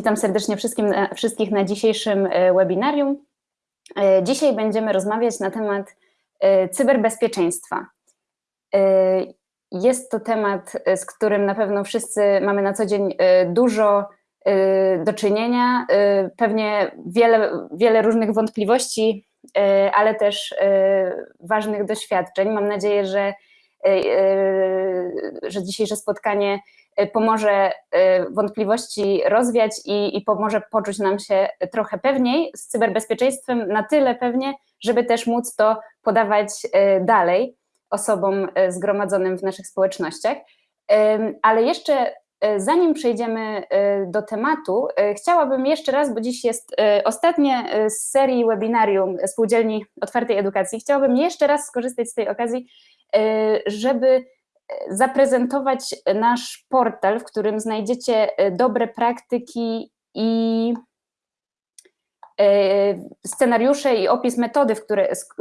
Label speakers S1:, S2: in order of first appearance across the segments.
S1: Witam serdecznie wszystkim, wszystkich na dzisiejszym webinarium. Dzisiaj będziemy rozmawiać na temat cyberbezpieczeństwa. Jest to temat, z którym na pewno wszyscy mamy na co dzień dużo do czynienia, pewnie wiele, wiele różnych wątpliwości, ale też ważnych doświadczeń. Mam nadzieję, że, że dzisiejsze spotkanie pomoże wątpliwości rozwiać i, i pomoże poczuć nam się trochę pewniej z cyberbezpieczeństwem, na tyle pewnie, żeby też móc to podawać dalej osobom zgromadzonym w naszych społecznościach. Ale jeszcze zanim przejdziemy do tematu, chciałabym jeszcze raz, bo dziś jest ostatnie z serii webinarium Spółdzielni Otwartej Edukacji, chciałabym jeszcze raz skorzystać z tej okazji, żeby zaprezentować nasz portal, w którym znajdziecie dobre praktyki i scenariusze i opis metody, w,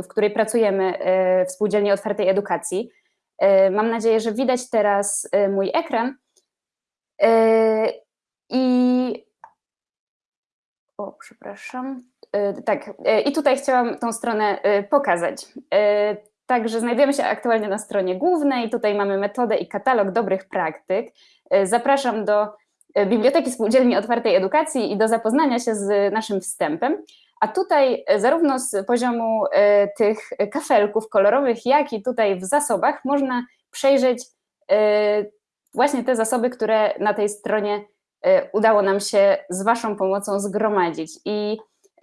S1: w której pracujemy w Spółdzielni Otwartej Edukacji. Mam nadzieję, że widać teraz mój ekran. I o, przepraszam. Tak, i tutaj chciałam tą stronę pokazać. Także znajdujemy się aktualnie na stronie głównej, tutaj mamy metodę i katalog dobrych praktyk. Zapraszam do Biblioteki Spółdzielni Otwartej Edukacji i do zapoznania się z naszym wstępem. A tutaj zarówno z poziomu tych kafelków kolorowych, jak i tutaj w zasobach można przejrzeć właśnie te zasoby, które na tej stronie udało nam się z Waszą pomocą zgromadzić. I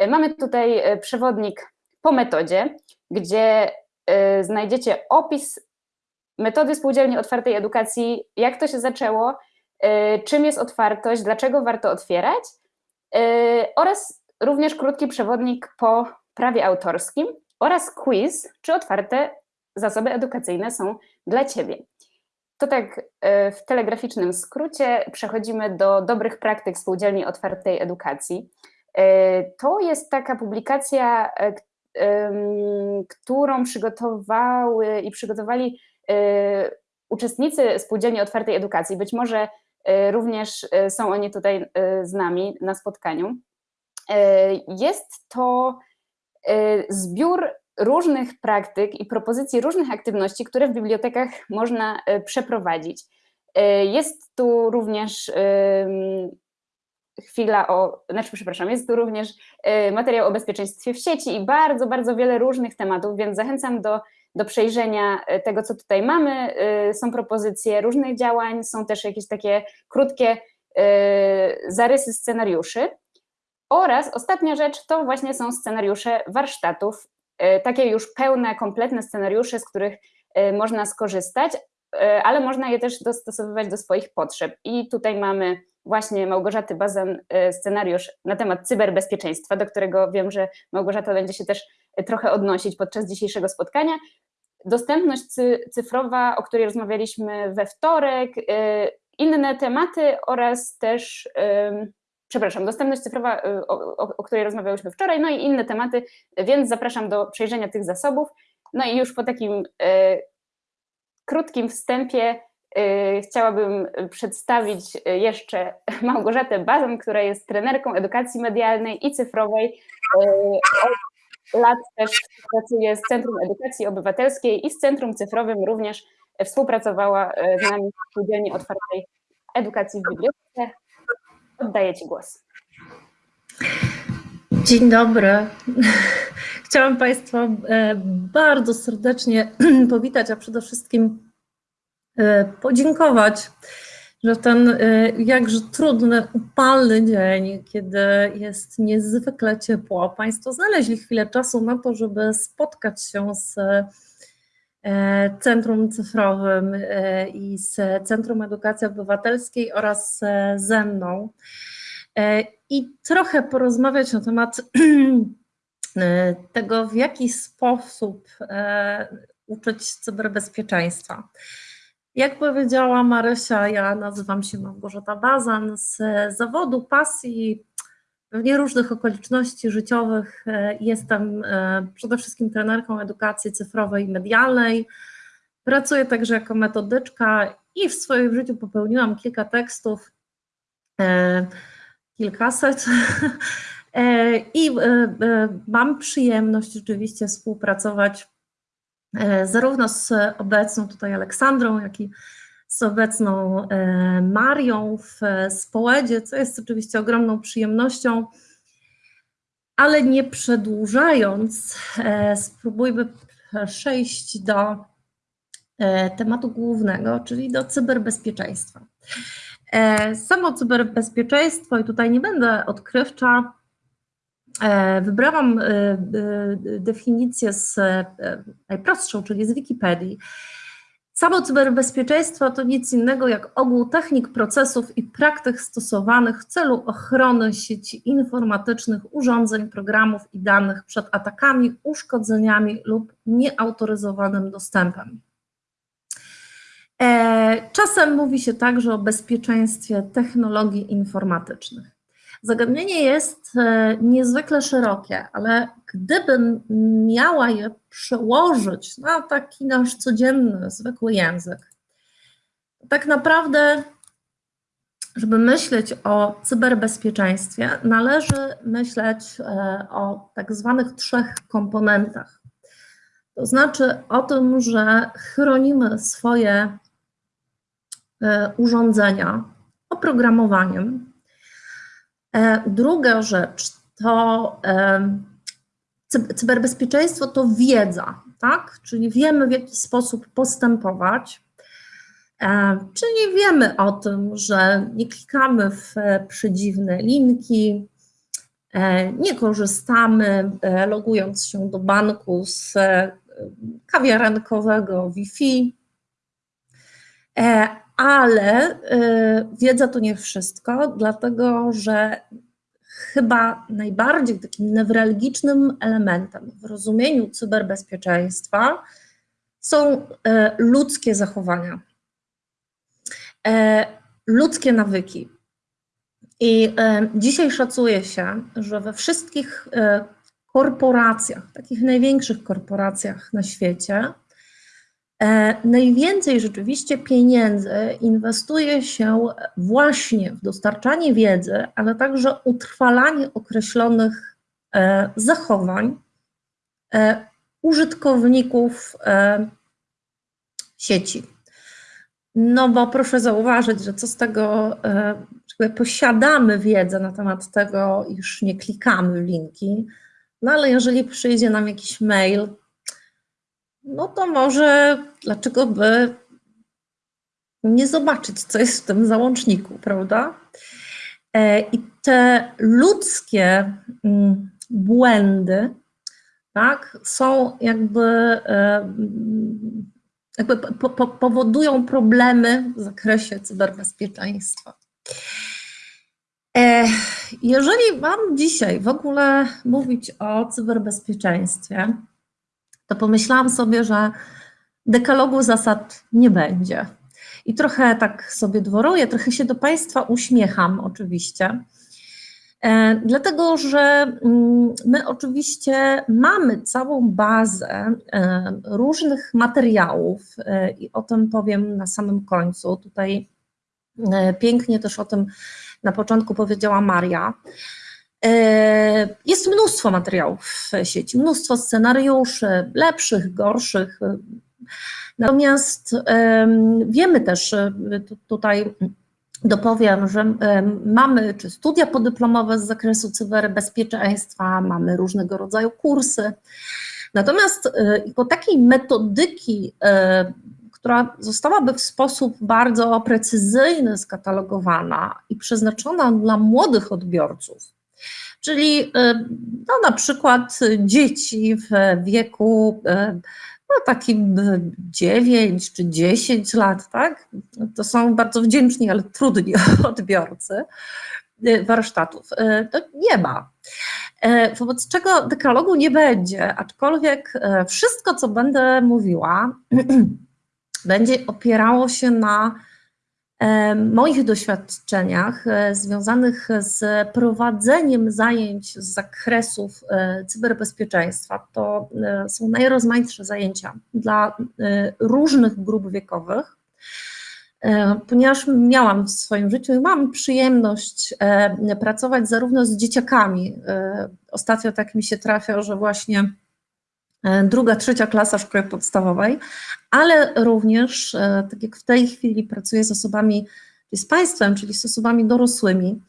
S1: mamy tutaj przewodnik po metodzie, gdzie znajdziecie opis metody spółdzielni otwartej edukacji, jak to się zaczęło, czym jest otwartość, dlaczego warto otwierać oraz również krótki przewodnik po prawie autorskim oraz quiz, czy otwarte zasoby edukacyjne są dla Ciebie. To tak w telegraficznym skrócie przechodzimy do dobrych praktyk spółdzielni otwartej edukacji. To jest taka publikacja, którą przygotowały i przygotowali uczestnicy Spółdzielni Otwartej Edukacji. Być może również są oni tutaj z nami na spotkaniu. Jest to zbiór różnych praktyk i propozycji różnych aktywności, które w bibliotekach można przeprowadzić. Jest tu również chwila o, znaczy przepraszam, jest tu również materiał o bezpieczeństwie w sieci i bardzo, bardzo wiele różnych tematów, więc zachęcam do, do przejrzenia tego, co tutaj mamy. Są propozycje różnych działań, są też jakieś takie krótkie zarysy scenariuszy. Oraz ostatnia rzecz to właśnie są scenariusze warsztatów, takie już pełne, kompletne scenariusze, z których można skorzystać, ale można je też dostosowywać do swoich potrzeb. I tutaj mamy właśnie Małgorzaty Bazan scenariusz na temat cyberbezpieczeństwa, do którego wiem, że Małgorzata będzie się też trochę odnosić podczas dzisiejszego spotkania. Dostępność cyfrowa, o której rozmawialiśmy we wtorek, inne tematy oraz też, przepraszam, dostępność cyfrowa, o, o, o której rozmawiałyśmy wczoraj, no i inne tematy, więc zapraszam do przejrzenia tych zasobów. No i już po takim krótkim wstępie chciałabym przedstawić jeszcze Małgorzatę Bazan, która jest trenerką edukacji medialnej i cyfrowej. Od lat też pracuje z Centrum Edukacji Obywatelskiej i z Centrum Cyfrowym również współpracowała z nami w Spółdzielni Otwartej Edukacji w Bibliotece. Oddaję Ci głos.
S2: Dzień dobry. Chciałam Państwa bardzo serdecznie powitać, a przede wszystkim podziękować, że ten jakże trudny, upalny dzień, kiedy jest niezwykle ciepło, Państwo znaleźli chwilę czasu na to, żeby spotkać się z Centrum Cyfrowym i z Centrum Edukacji Obywatelskiej oraz ze mną i trochę porozmawiać na temat tego, w jaki sposób uczyć cyberbezpieczeństwa. Jak powiedziała Marysia, ja nazywam się Małgorzata Bazan z zawodu, pasji, pewnie różnych okoliczności życiowych. Jestem przede wszystkim trenerką edukacji cyfrowej i medialnej. Pracuję także jako metodyczka i w swoim życiu popełniłam kilka tekstów kilkaset. E, I mam przyjemność rzeczywiście współpracować zarówno z obecną tutaj Aleksandrą, jak i z obecną Marią w Społedzie, co jest oczywiście ogromną przyjemnością. Ale nie przedłużając, spróbujmy przejść do tematu głównego, czyli do cyberbezpieczeństwa. E, samo cyberbezpieczeństwo, i tutaj nie będę odkrywcza, e, wybrałam e, definicję z najprostszą, czyli z Wikipedii. Samo cyberbezpieczeństwo to nic innego jak ogół technik, procesów i praktyk stosowanych w celu ochrony sieci informatycznych, urządzeń, programów i danych przed atakami, uszkodzeniami lub nieautoryzowanym dostępem. E, czasem mówi się także o bezpieczeństwie technologii informatycznych. Zagadnienie jest e, niezwykle szerokie, ale gdybym miała je przełożyć na taki nasz codzienny, zwykły język, tak naprawdę, żeby myśleć o cyberbezpieczeństwie, należy myśleć e, o tak zwanych trzech komponentach. To znaczy o tym, że chronimy swoje E, urządzenia oprogramowaniem. E, druga rzecz to e, cyberbezpieczeństwo to wiedza, tak? Czyli wiemy w jaki sposób postępować. Czyli wiemy o tym, że nie klikamy w przedziwne linki, nie korzystamy logując się do banku z kawiarenkowego Wi-Fi, ale y, wiedza to nie wszystko, dlatego że chyba najbardziej takim newralgicznym elementem w rozumieniu cyberbezpieczeństwa są y, ludzkie zachowania, y, ludzkie nawyki. I dzisiaj szacuje się, że we wszystkich korporacjach, takich największych korporacjach na świecie, najwięcej rzeczywiście pieniędzy inwestuje się właśnie w dostarczanie wiedzy, ale także utrwalanie określonych e, zachowań e, użytkowników sieci. No bo proszę zauważyć, że co z tego, że posiadamy wiedzę na temat tego, iż nie klikamy w linki, no ale jeżeli przyjdzie nam jakiś mail, no to może dlaczego by nie zobaczyć, co jest w tym załączniku, prawda? E, I te ludzkie mm, błędy, tak, są jakby, e, jakby po, po, powodują problemy w zakresie cyberbezpieczeństwa. E, jeżeli mam dzisiaj w ogóle mówić o cyberbezpieczeństwie, to pomyślałam sobie, że dekalogu zasad nie będzie. I trochę tak sobie dworuję, trochę się do Państwa uśmiecham oczywiście. E, dlatego, że mm, my oczywiście mamy całą bazę e, różnych materiałów e, i o tym powiem na samym końcu. Tutaj pięknie też o tym na początku powiedziała Maria. E, jest mnóstwo materiałów w sieci, mnóstwo scenariuszy, lepszych, gorszych. Natomiast wiemy też, e, tutaj dopowiem, że mamy czy studia podyplomowe z zakresu cyberbezpieczeństwa, mamy różnego rodzaju kursy. Natomiast po e, takiej metodyki, która zostałaby w sposób bardzo precyzyjny skatalogowana i przeznaczona dla młodych odbiorców, czyli y, no, na przykład dzieci w wieku y, no, takim 9 czy 10 lat, tak? To są bardzo wdzięczni, ale trudni odbiorcy y, warsztatów. To nie ma. Wobec czego dekalogu nie będzie, aczkolwiek wszystko, co będę mówiła, będzie opierało się na moich doświadczeniach e, związanych z prowadzeniem zajęć z zakresów e, cyberbezpieczeństwa, to e, są najrozmaitsze zajęcia dla różnych grup wiekowych. ponieważ miałam w swoim życiu i mam przyjemność pracować zarówno z dzieciakami. Ostatnio tak mi się trafia, że właśnie druga, trzecia klasa szkoły podstawowej, ale również, tak jak w tej chwili pracuję z osobami, z państwem, czyli z osobami dorosłymi.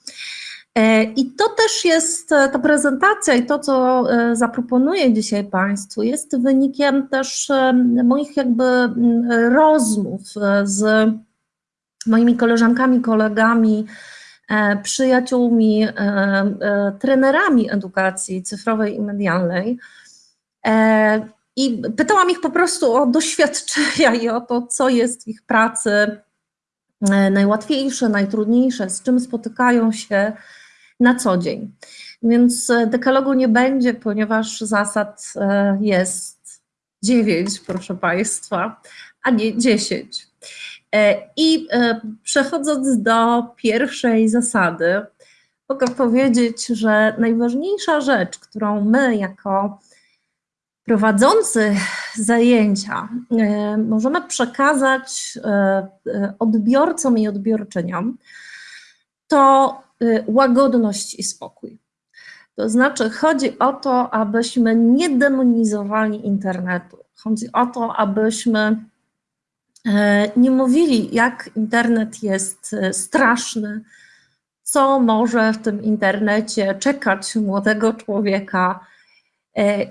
S2: I to też jest, ta prezentacja i to, co zaproponuję dzisiaj Państwu, jest wynikiem też moich jakby rozmów z moimi koleżankami, kolegami, e, przyjaciółmi, e, e, trenerami edukacji cyfrowej i medialnej. I pytałam ich po prostu o doświadczenia i o to, co jest w ich pracy najłatwiejsze, najtrudniejsze, z czym spotykają się na co dzień. Więc dekalogu nie będzie, ponieważ zasad jest dziewięć, proszę Państwa, a nie dziesięć. E, I e, przechodząc do pierwszej zasady, mogę powiedzieć, że najważniejsza rzecz, którą my jako prowadzący zajęcia e, możemy przekazać odbiorcom i odbiorczyniom, to łagodność i spokój. To znaczy, chodzi o to, abyśmy nie demonizowali internetu. Chodzi o to, abyśmy E, nie mówili, jak internet jest e, straszny, co może w tym internecie czekać młodego człowieka e,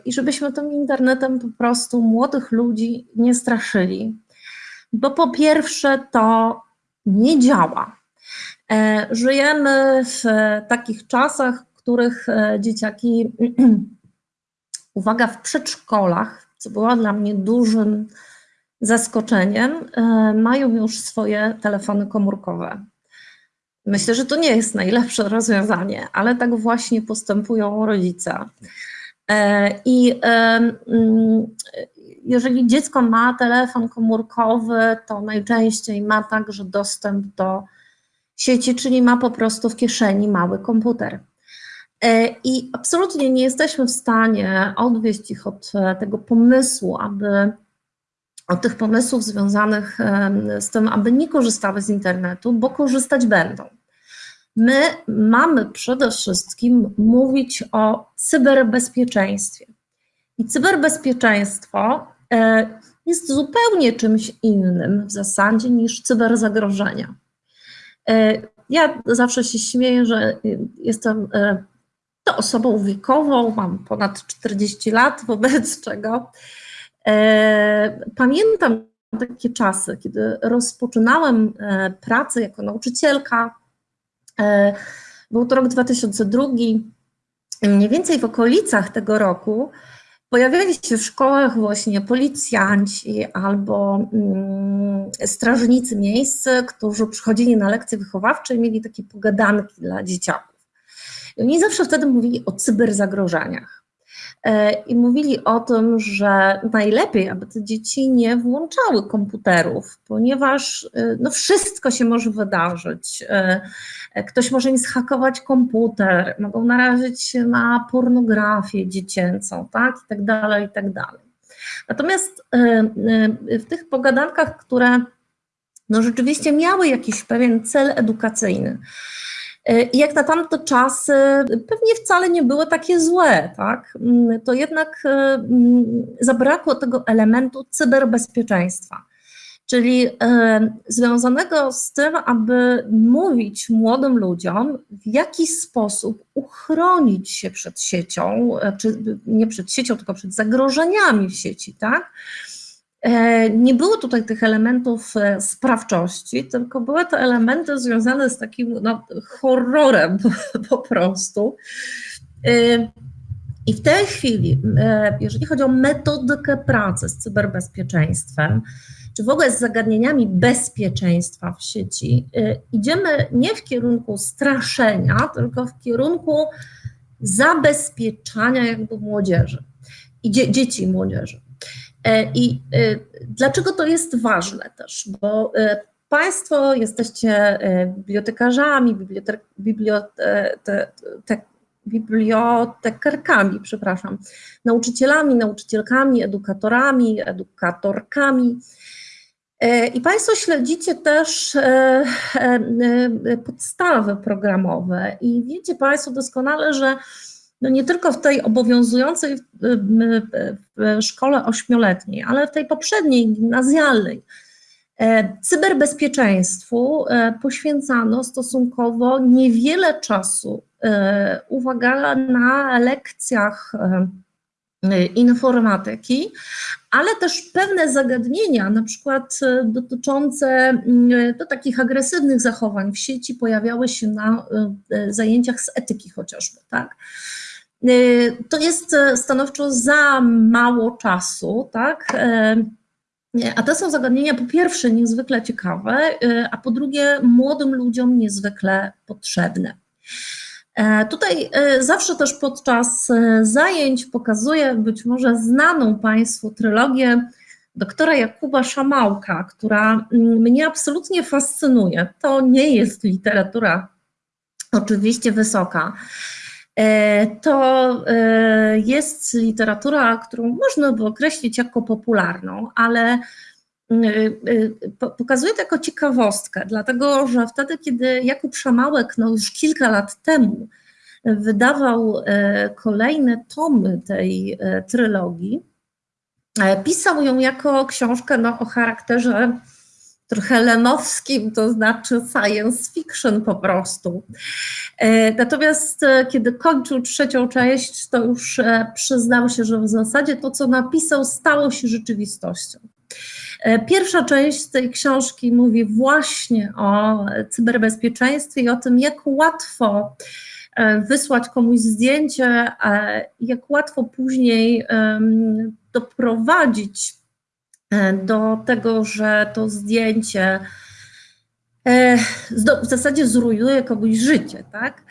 S2: i żebyśmy tym internetem po prostu młodych ludzi nie straszyli. Bo po pierwsze to nie działa. Żyjemy w takich czasach, w których dzieciaki, uwaga, w przedszkolach, co było dla mnie dużym zaskoczeniem e, mają już swoje telefony komórkowe. Myślę, że to nie jest najlepsze rozwiązanie, ale tak właśnie postępują rodzice. E, I e, mm, jeżeli dziecko ma telefon komórkowy, to najczęściej ma także dostęp do sieci, czyli ma po prostu w kieszeni mały komputer. I absolutnie nie jesteśmy w stanie odwieść ich od tego pomysłu, aby od tych pomysłów związanych z tym, aby nie korzystały z internetu, bo korzystać będą. My mamy przede wszystkim mówić o cyberbezpieczeństwie. I cyberbezpieczeństwo e, jest zupełnie czymś innym w zasadzie niż cyberzagrożenia. E, ja zawsze się śmieję, że jestem e, to osobą wiekową, mam ponad 40 lat, wobec czego pamiętam takie czasy, kiedy rozpoczynałem pracę jako nauczycielka. E, był to rok 2002. Mniej więcej w okolicach tego roku pojawiali się w szkołach właśnie policjanci albo mm, strażnicy miejsc, którzy przychodzili na lekcje wychowawcze i mieli takie pogadanki dla dzieciaków. I oni zawsze wtedy mówili o cyberzagrożeniach. E, i mówili o tym, że najlepiej, aby te dzieci nie włączały komputerów, ponieważ e, no, wszystko się może wydarzyć. E, ktoś może im zhakować komputer, mogą narazić się na pornografię dziecięcą, tak, i tak dalej, i tak dalej. Natomiast w tych pogadankach, które no, rzeczywiście miały jakiś pewien cel edukacyjny, I jak na tamte czasy pewnie wcale nie były takie złe, tak? Mm, to jednak e, mm, zabrakło tego elementu cyberbezpieczeństwa, czyli e, związanego z tym, aby mówić młodym ludziom, w jaki sposób uchronić się przed siecią, czy nie przed siecią, tylko przed zagrożeniami w sieci, tak? E, nie było tutaj tych elementów e, sprawczości, tylko były to elementy związane z takim no, horrorem po prostu. E, I w tej chwili, jeżeli chodzi o metodykę pracy z cyberbezpieczeństwem, czy w ogóle z zagadnieniami bezpieczeństwa w sieci, idziemy nie w kierunku straszenia, tylko w kierunku zabezpieczania jakby młodzieży i dzie dzieci i młodzieży. E, I e, dlaczego to jest ważne też? Bo e, Państwo jesteście bibliotekarzami, bibliotek, bibliote, bibliotekarkami, przepraszam, nauczycielami, nauczycielkami, edukatorami, edukatorkami. I Państwo śledzicie też podstawy programowe i wiecie Państwo doskonale, że no nie tylko w tej obowiązującej w szkole ośmioletniej, ale w tej poprzedniej, gimnazjalnej, cyberbezpieczeństwu poświęcano stosunkowo niewiele czasu, uwaga, na lekcjach informatyki, ale też pewne zagadnienia, na przykład e, dotyczące mm, do takich agresywnych zachowań w sieci pojawiały się na e, zajęciach z etyki chociażby, tak? E, to jest stanowczo za mało czasu, tak? A te są zagadnienia po pierwsze niezwykle ciekawe, a po drugie młodym ludziom niezwykle potrzebne. E, tutaj e, zawsze też podczas e, zajęć pokazuję być może znaną Państwu trylogię doktora Jakuba Szamałka, która mm, mnie absolutnie fascynuje. To nie jest literatura oczywiście wysoka. To jest literatura, którą można by określić jako popularną, ale pokazuję to jako ciekawostkę, dlatego że wtedy, kiedy Jakub Szamałek no już kilka lat temu wydawał e, kolejne tomy tej e, trylogii, e, pisał ją jako książkę no, o charakterze trochę lemowskim, to znaczy science fiction po prostu. Natomiast kiedy kończył trzecią część, to już przyznał się, że w zasadzie to, co napisał, stało się rzeczywistością. Pierwsza część tej książki mówi właśnie o cyberbezpieczeństwie i o tym, jak łatwo E, wysłać komuś zdjęcie, jak łatwo później doprowadzić e, do tego, że to zdjęcie e, w zasadzie zrujnuje komuś życie. Tak?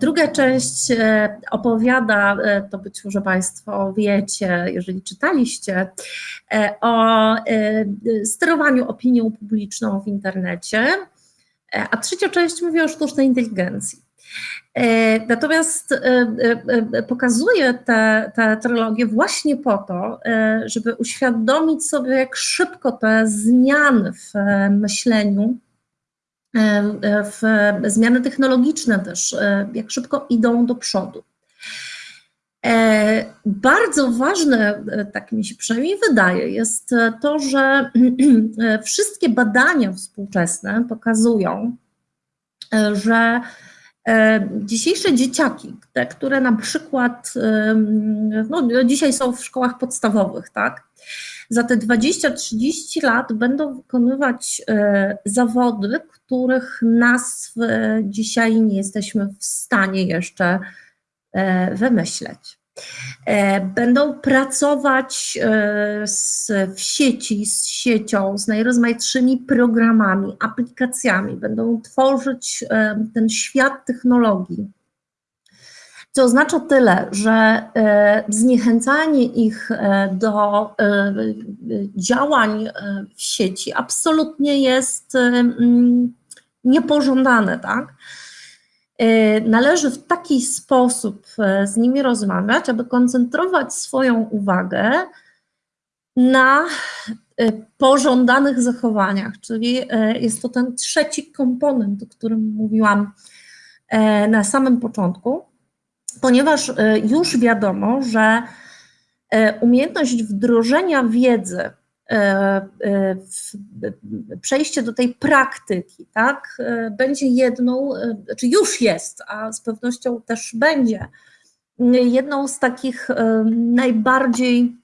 S2: Druga część opowiada, to być może Państwo wiecie, jeżeli czytaliście, o sterowaniu opinią publiczną w internecie, a trzecia część mówi o sztucznej inteligencji. E, natomiast e, e, pokazuję tę, tę trylogię właśnie po to, żeby uświadomić sobie, jak szybko te zmiany w myśleniu, w zmiany technologiczne też, jak szybko idą do przodu. Bardzo ważne, tak mi się przynajmniej wydaje, jest to, że wszystkie badania współczesne pokazują, że dzisiejsze dzieciaki, te, które na przykład no, dzisiaj są w szkołach podstawowych, tak? Za te 20-30 lat będą wykonywać e, zawody, których nazw dzisiaj nie jesteśmy w stanie jeszcze e, wymyśleć. E, będą pracować e, z, w sieci, z siecią, z najrozmaitszymi programami, aplikacjami, będą tworzyć e, ten świat technologii. Co oznacza tyle, że zniechęcanie ich do działań w sieci absolutnie jest niepożądane, tak? E, należy w taki sposób e, z nimi rozmawiać, aby koncentrować swoją uwagę na e, pożądanych zachowaniach, czyli jest to ten trzeci komponent, o którym mówiłam na samym początku, ponieważ już wiadomo, że umiejętność wdrożenia wiedzy przejście do tej praktyki, tak, e, będzie jedną, czy znaczy już jest, a z pewnością też będzie, jedną z takich najbardziej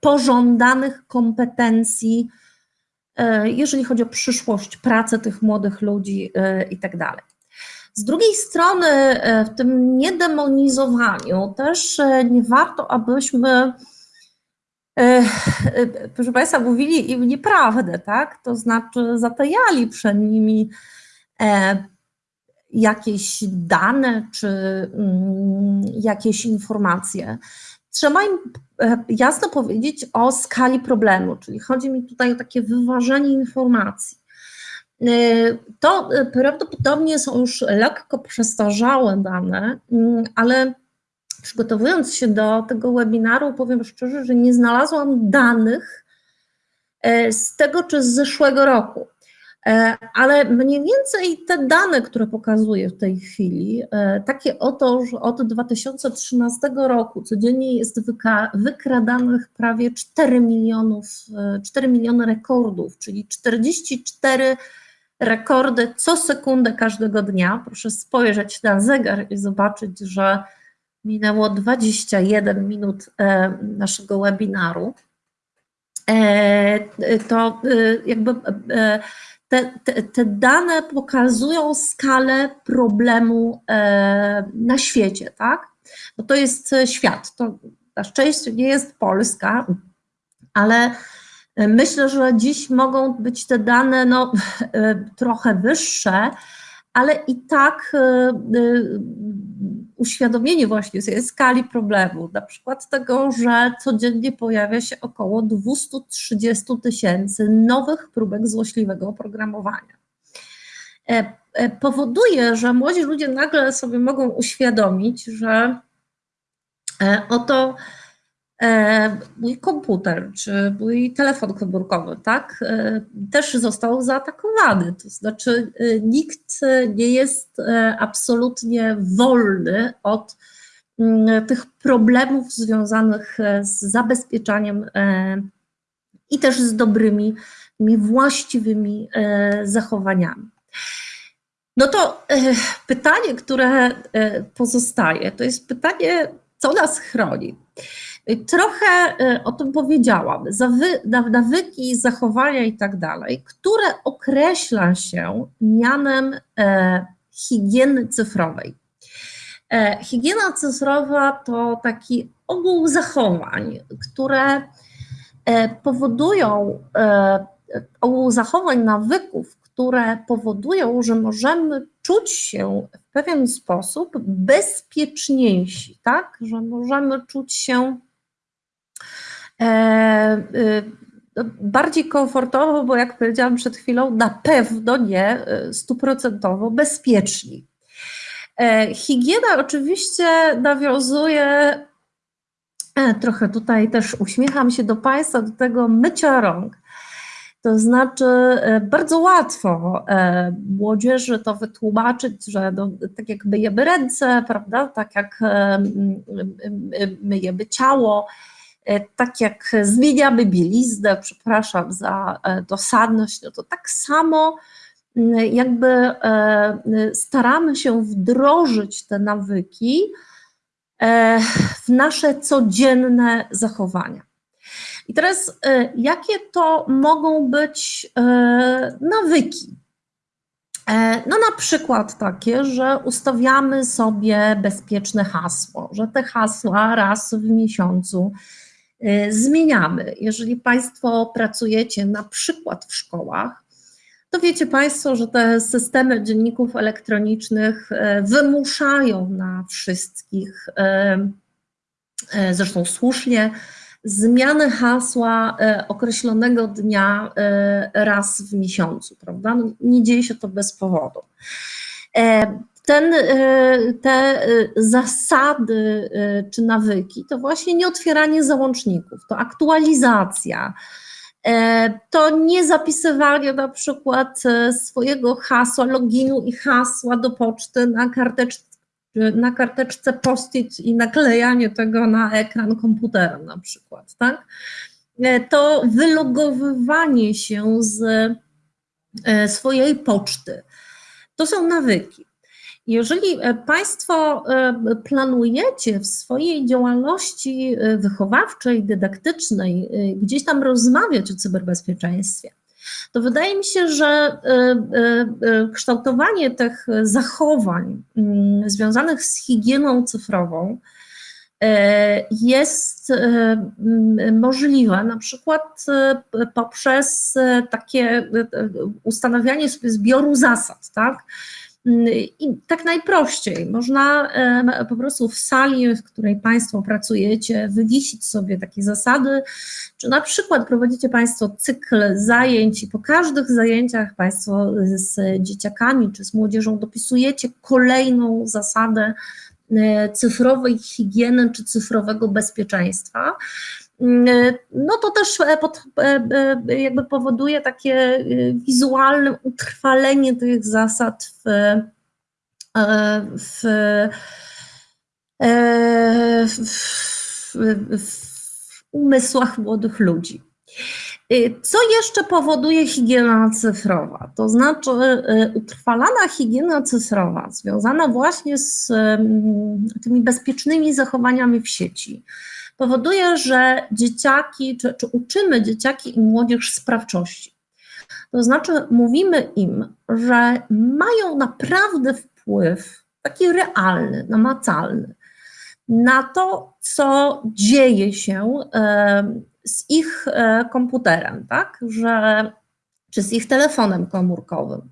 S2: pożądanych kompetencji, jeżeli chodzi o przyszłość, pracę tych młodych ludzi i tak dalej. Z drugiej strony, w tym niedemonizowaniu też nie warto, abyśmy E, e, proszę Państwa, mówili im nieprawdę, tak? To znaczy zatajali przed nimi e, jakieś dane czy mm, jakieś informacje. Trzeba im jasno powiedzieć o skali problemu, czyli chodzi mi tutaj o takie wyważenie informacji. To prawdopodobnie są już lekko przestarzałe dane, mm, ale przygotowując się do tego webinaru, powiem szczerze, że nie znalazłam danych e, z tego czy z zeszłego roku. E, ale mniej więcej te dane, które pokazuję w tej chwili, e, takie oto, że od 2013 roku codziennie jest wykradanych prawie 4 milionów, 4 miliony rekordów, czyli 44 rekordy co sekundę każdego dnia. Proszę spojrzeć na zegar i zobaczyć, że minęło 21 minut naszego webinaru. To jakby te, te, te, dane pokazują skalę problemu e, na świecie, tak? Bo to jest świat. To na szczęście nie jest Polska, ale myślę, że dziś mogą być te dane no, e, trochę wyższe, ale i tak e, e, uświadomienie właśnie sobie skali problemu, na przykład tego, że codziennie pojawia się około 230 tysięcy nowych próbek złośliwego oprogramowania. E, powoduje, że młodzi ludzie nagle sobie mogą uświadomić, że oto E, mój komputer czy mój telefon komórkowy, tak, e, też został zaatakowany. To znaczy, e, nikt nie jest absolutnie wolny od mm, tych problemów związanych z zabezpieczaniem i też z dobrymi, właściwymi zachowaniami. No to pytanie, które pozostaje, to jest pytanie, co nas chroni. Trochę e, o tym powiedziałam. Nawyki, zachowania i tak dalej, które określa się mianem e, higieny cyfrowej. E, higiena cyfrowa to taki ogół zachowań, które powodują, ogół zachowań, nawyków, które powodują, że możemy czuć się w pewien sposób bezpieczniejsi, tak? Że możemy czuć się E, y, bardziej komfortowo, bo jak powiedziałam przed chwilą, na pewno nie y, stuprocentowo bezpieczni. E, higiena oczywiście nawiązuje, e, trochę tutaj też uśmiecham się do Państwa, do tego mycia rąk. To znaczy, bardzo łatwo młodzieży to wytłumaczyć, że no, tak jak myjemy ręce, prawda, tak jak myjemy ciało, E, tak jak zmieniamy bieliznę, przepraszam za e, dosadność, no to tak samo jakby e, staramy się wdrożyć te nawyki w nasze codzienne zachowania. I teraz, jakie to mogą być nawyki? No na przykład takie, że ustawiamy sobie bezpieczne hasło, że te hasła raz w miesiącu zmieniamy. Jeżeli Państwo pracujecie na przykład w szkołach, to wiecie Państwo, że te systemy dzienników elektronicznych y, wymuszają na wszystkich, y, zresztą słusznie, zmianę hasła określonego dnia raz w miesiącu, prawda? No, nie dzieje się to bez powodu. Ten, e, te e, zasady e, czy nawyki to właśnie nie otwieranie załączników, to aktualizacja, to nie zapisywanie na przykład swojego hasła, loginu i hasła do poczty na karteczce, na karteczce post-it i naklejanie tego na ekran komputera na przykład, tak? To wylogowywanie się z swojej poczty. To są nawyki. Jeżeli e, Państwo e, planujecie w swojej działalności e, wychowawczej, dydaktycznej gdzieś tam rozmawiać o cyberbezpieczeństwie, to wydaje mi się, że kształtowanie tych zachowań mm, związanych z higieną cyfrową jest możliwe na przykład poprzez takie ustanawianie sobie zbioru zasad, tak? I tak najprościej, można po prostu w sali, w której Państwo pracujecie, wywiesić sobie takie zasady, czy na przykład prowadzicie Państwo cykl zajęć i po każdych zajęciach Państwo z dzieciakami czy z młodzieżą dopisujecie kolejną zasadę e, cyfrowej higieny czy cyfrowego bezpieczeństwa. No to też pod, jakby powoduje takie wizualne utrwalenie tych zasad w, w, w, w umysłach młodych ludzi. Co jeszcze powoduje higiena cyfrowa? To znaczy utrwalana higiena cyfrowa związana właśnie z mm, tymi bezpiecznymi zachowaniami w sieci powoduje, że dzieciaki, czy, czy uczymy dzieciaki i młodzież sprawczości. To znaczy mówimy im, że mają naprawdę wpływ taki realny, namacalny na to, co dzieje się z ich e, komputerem, tak? Że, czy z ich telefonem komórkowym.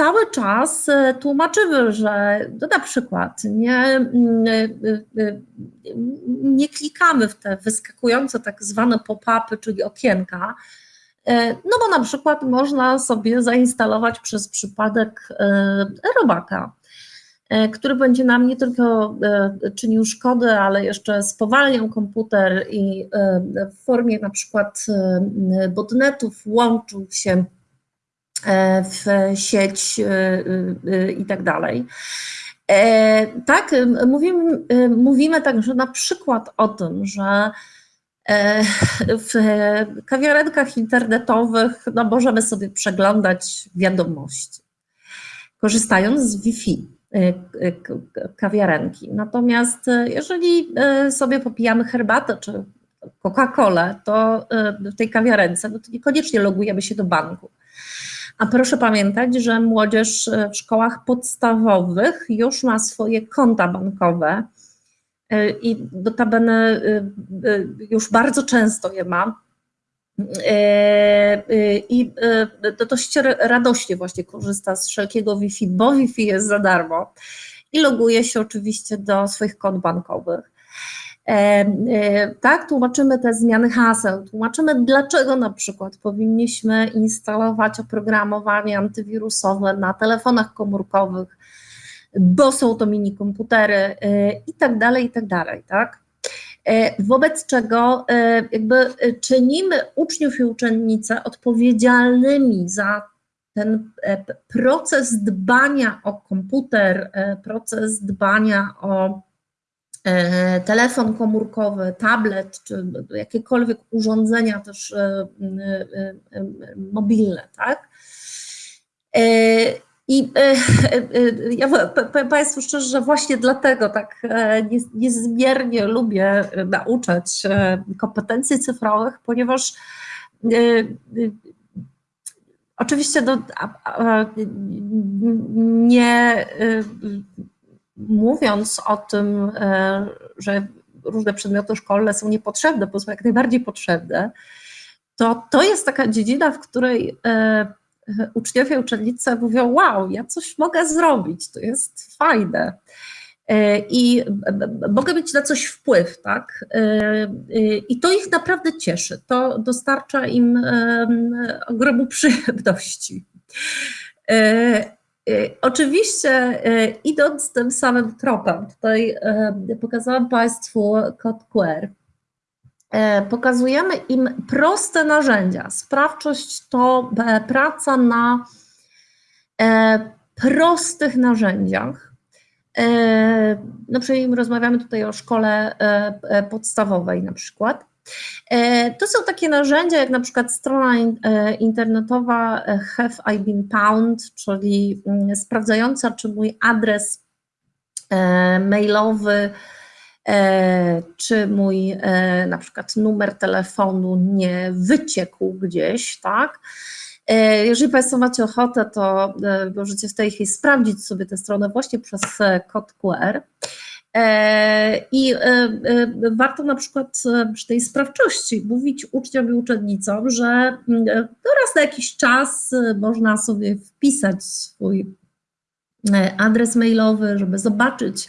S2: E, e, cały czas tłumaczymy, że no na przykład nie, nie klikamy w te wyskakujące tak zwane pop-upy, czyli okienka, no bo na przykład można sobie zainstalować przez przypadek robaka E, który będzie nam nie tylko e, czynił szkody, ale jeszcze spowalniał komputer i e, w formie na przykład botnetów łączył się w sieć i tak dalej. Tak, mówimy, mówimy także na przykład o tym, że w kawiarenkach internetowych no, możemy sobie przeglądać wiadomości, korzystając z Wi-Fi. Kawiarenki. Natomiast jeżeli sobie popijamy herbatę czy Coca-Colę, to w tej kawiarence, no to niekoniecznie logujemy się do banku. A proszę pamiętać, że młodzież w szkołach podstawowych już ma swoje konta bankowe i notabene już bardzo często je ma E, e, I e, dość radośnie właśnie korzysta z wszelkiego Wi-Fi, bo Wi-Fi jest za darmo i loguje się oczywiście do swoich kont bankowych. Tak, tłumaczymy te zmiany haseł, tłumaczymy dlaczego na przykład powinniśmy instalować oprogramowanie antywirusowe na telefonach komórkowych, bo są to mini komputery i tak dalej, i tak dalej, tak? E, wobec czego e, jakby e, czynimy uczniów i uczennice odpowiedzialnymi za ten proces dbania o komputer, proces dbania o telefon komórkowy, tablet, czy jakiekolwiek urządzenia też mobilne, tak? I e, e, ja powiem Państwu szczerze, że właśnie dlatego tak e, niezmiernie lubię nauczać kompetencji cyfrowych, ponieważ oczywiście nie mówiąc o tym, że różne przedmioty szkolne są niepotrzebne, bo są jak najbardziej potrzebne, to to jest taka dziedzina, w której uczniowie, uczennice mówią, wow, ja coś mogę zrobić, to jest fajne. E, I mogę mieć na coś wpływ, tak? E, e, I to ich naprawdę cieszy. To dostarcza im ogromu przyjemności. Oczywiście, idąc tym samym tropem, tutaj pokazałam Państwu kod QR. E, pokazujemy im proste narzędzia. Sprawczość to e, praca na e, prostych narzędziach. No przykład rozmawiamy tutaj o szkole podstawowej na przykład. To są takie narzędzia jak na przykład strona internetowa Have I Been Pound, czyli mm, sprawdzająca, czy mój adres mailowy E, czy mój e, na przykład numer telefonu nie wyciekł gdzieś, tak? E, jeżeli Państwo macie ochotę, to możecie w tej chwili sprawdzić sobie tę stronę właśnie przez kod QR. I warto na przykład przy tej sprawczości mówić uczniom i uczennicom, że mm, raz na jakiś czas można sobie wpisać swój adres mailowy, żeby zobaczyć,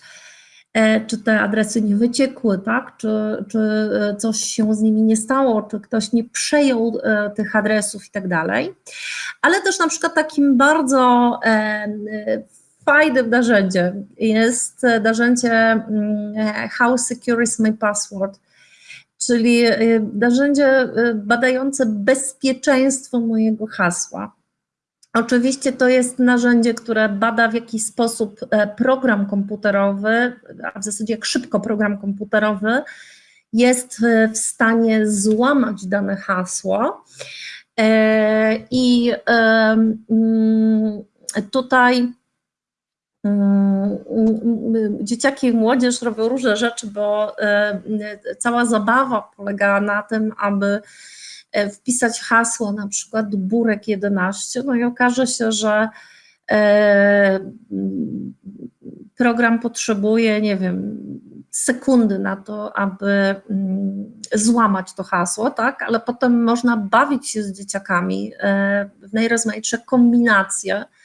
S2: E, czy te adresy nie wyciekły, tak? czy, czy e, coś się z nimi nie stało, czy ktoś nie przejął e, tych adresów i tak dalej. Ale też na przykład takim bardzo fajnym narzędziem jest narzędzie mm, How Secure is My Password czyli y, narzędzie y, badające bezpieczeństwo mojego hasła. Oczywiście to jest narzędzie, które bada w jakiś sposób e, program komputerowy, a w zasadzie jak szybko program komputerowy jest e, w stanie złamać dane hasło. E, I mm, tutaj dzieciaki i młodzież robią różne rzeczy, bo cała zabawa polega na tym, aby E, wpisać hasło na przykład burek 11, no i okaże się, że e, program potrzebuje, nie wiem, sekundy na to, aby mm, złamać to hasło, tak, ale potem można bawić się z dzieciakami e, w najrozmaitsze kombinacje, E,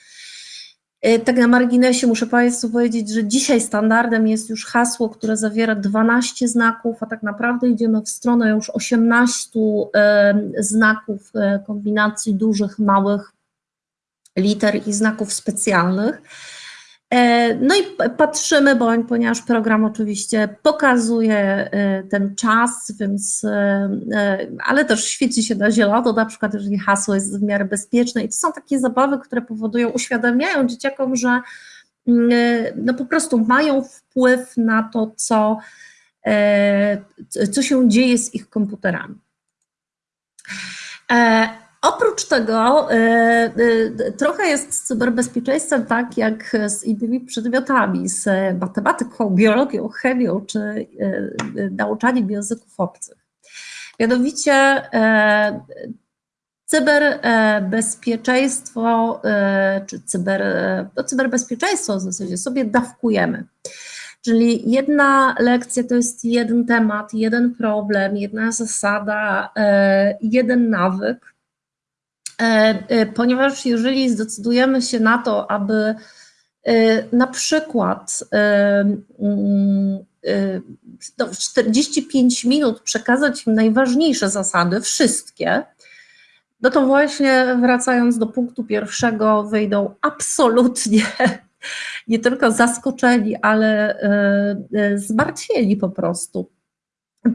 S2: tak na marginesie muszę Państwu powiedzieć, że dzisiaj standardem jest już hasło, które zawiera 12 znaków, a tak naprawdę idziemy w stronę już 18 e, znaków e, kombinacji dużych, małych liter i znaków specjalnych. E, no i patrzymy, bo, ponieważ program oczywiście pokazuje e, ten czas, więc, e, ale też świeci się na zielono, na przykład jeżeli hasło jest w miarę bezpieczne i to są takie zabawy, które powodują, uświadamiają dzieciakom, że mm, no po prostu mają wpływ na to, co, co się dzieje z ich komputerami. Oprócz tego y, y, trochę jest z cyberbezpieczeństwem tak jak z innymi przedmiotami, z matematyką, biologią, chemią czy y, nauczaniem języków obcych. Mianowicie cyberbezpieczeństwo czy cyber, no cyberbezpieczeństwo w zasadzie sobie dawkujemy. Czyli jedna lekcja to jest jeden temat, jeden problem, jedna zasada, jeden nawyk E, e, ponieważ jeżeli zdecydujemy się na to, aby e, na przykład w 45 minut przekazać im najważniejsze zasady, wszystkie, no to właśnie wracając do punktu pierwszego, wyjdą absolutnie nie tylko zaskoczeni, ale zmartwieni po prostu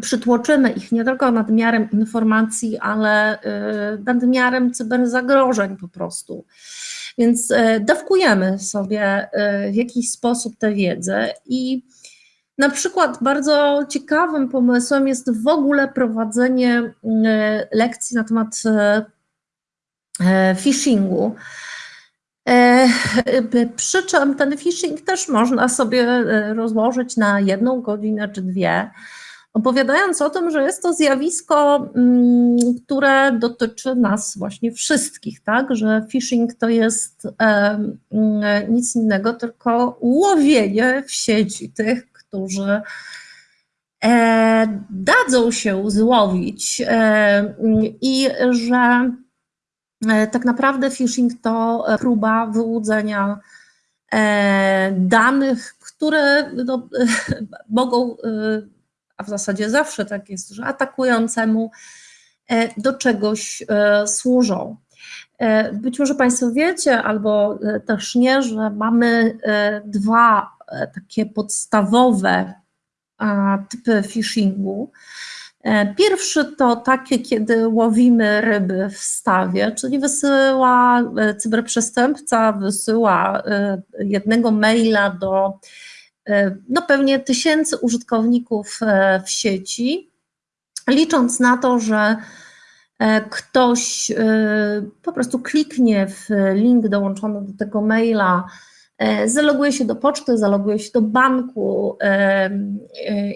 S2: przytłoczymy ich nie tylko nadmiarem informacji, ale y, nadmiarem cyberzagrożeń po prostu. Więc y, dawkujemy sobie y, w jakiś sposób tę wiedzę i na przykład bardzo ciekawym pomysłem jest w ogóle prowadzenie lekcji na temat phishingu. Przy czym ten phishing też można sobie rozłożyć na jedną godzinę czy dwie opowiadając o tym, że jest to zjawisko, mm, które dotyczy nas właśnie wszystkich, tak? Że phishing to jest mm, nic innego, tylko łowienie w sieci tych, którzy e, dadzą się złowić e, i że e, tak naprawdę phishing to próba wyłudzenia danych, które no, mogą a w zasadzie zawsze tak jest, że atakującemu e, do czegoś e, służą. E, być może Państwo wiecie, albo też nie, że mamy dwa takie podstawowe typy phishingu. Pierwszy to takie, kiedy łowimy ryby w stawie, czyli wysyła cyberprzestępca, wysyła jednego maila do no pewnie tysięcy użytkowników e, w sieci, licząc na to, że e, ktoś po prostu kliknie w link dołączony do tego maila, zaloguje się do poczty, zaloguje się do banku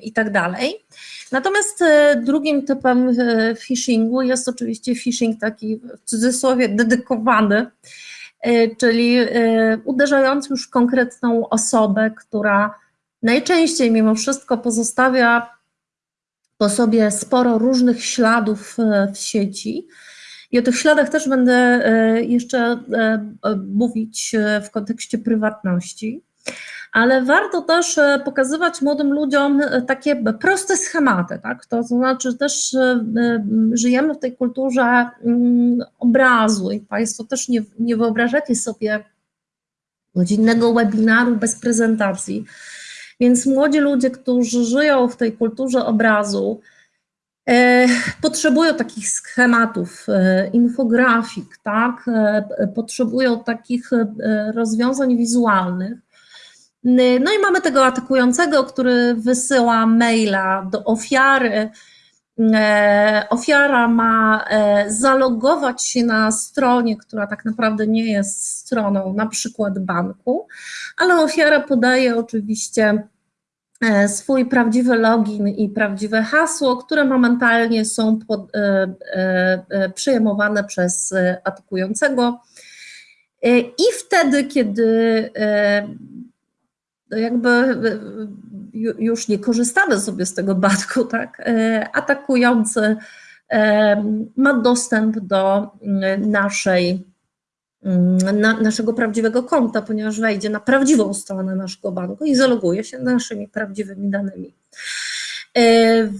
S2: i tak dalej. Natomiast drugim typem phishingu jest oczywiście phishing taki w cudzysłowie dedykowany, E, czyli e, uderzając już w konkretną osobę, która najczęściej mimo wszystko pozostawia po sobie sporo różnych śladów e, w sieci. I o tych śladach też będę jeszcze mówić w kontekście prywatności ale warto też e, pokazywać młodym ludziom e, takie proste schematy, tak? To znaczy też e, żyjemy w tej kulturze mm, obrazu i Państwo też nie, nie wyobrażacie sobie godzinnego webinaru bez prezentacji. Więc młodzi ludzie, którzy żyją w tej kulturze obrazu, potrzebują takich schematów, infografik, tak? Potrzebują takich rozwiązań wizualnych. No i mamy tego atakującego, który wysyła maila do ofiary. Ofiara ma zalogować się na stronie, która tak naprawdę nie jest stroną, na przykład banku, ale ofiara podaje oczywiście E, swój prawdziwy login i prawdziwe hasło, które momentalnie są pod, e, e, przyjmowane przez atakującego. I wtedy, kiedy jakby już nie korzystamy sobie z tego batku, tak, atakujący ma dostęp do naszej na, naszego prawdziwego konta, ponieważ wejdzie na prawdziwą stronę naszego banku i zaloguje się naszymi prawdziwymi danymi.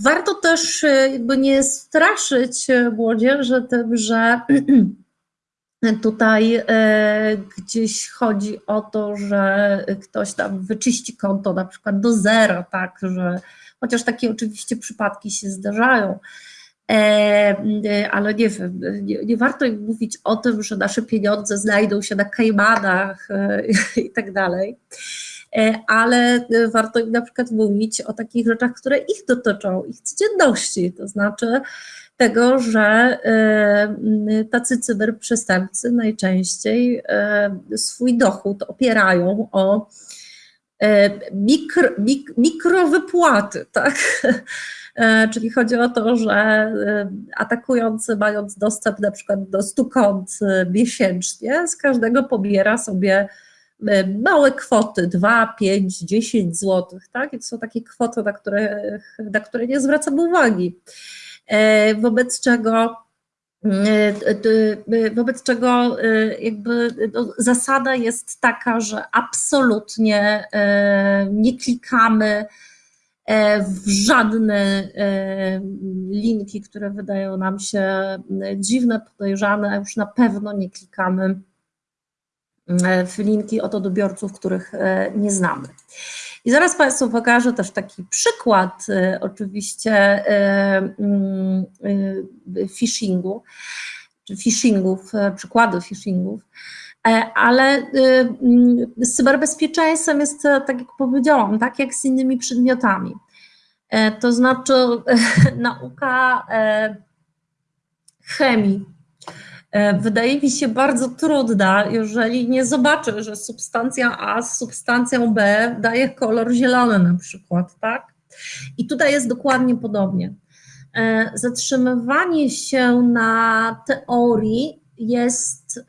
S2: Warto też jakby nie straszyć młodzieży tym, że tutaj gdzieś chodzi o to, że ktoś tam wyczyści konto na przykład do zera, tak, że chociaż takie oczywiście przypadki się zdarzają, E, e, ale nie wiem, nie, nie, warto im mówić o tym, że nasze pieniądze znajdą się na Kajmanach e, i tak dalej, ale warto im na przykład mówić o takich rzeczach, które ich dotyczą, ich codzienności, to znaczy tego, że tacy cyberprzestępcy najczęściej swój dochód opierają o mikro, mik, mikrowypłaty, tak? Czyli chodzi o to, że atakujący mając dostęp na przykład do 100 kont miesięcznie, z każdego pobiera sobie małe kwoty, 2, 5, 10 zł, tak? I to są takie kwoty, na które, na które nie zwracam uwagi. Wobec czego Wobec czego jakby no, zasada jest taka, że absolutnie nie klikamy E, w żadne e, linki, które wydają nam się e, dziwne, podejrzane, a już na pewno nie klikamy w linki od odbiorców, których nie znamy. I zaraz Państwu pokażę też taki przykład oczywiście mm, phishingu, czy phishingów, przykłady phishingów. E, ale y, mm, z cyberbezpieczeństwem jest, e, tak jak powiedziałam, tak jak z innymi przedmiotami. E, to znaczy nauka chemii wydaje mi się bardzo trudna, jeżeli nie zobaczę, że substancja A z substancją B daje kolor zielony na przykład, tak? I tutaj jest dokładnie podobnie. Zatrzymywanie się na teorii jest y,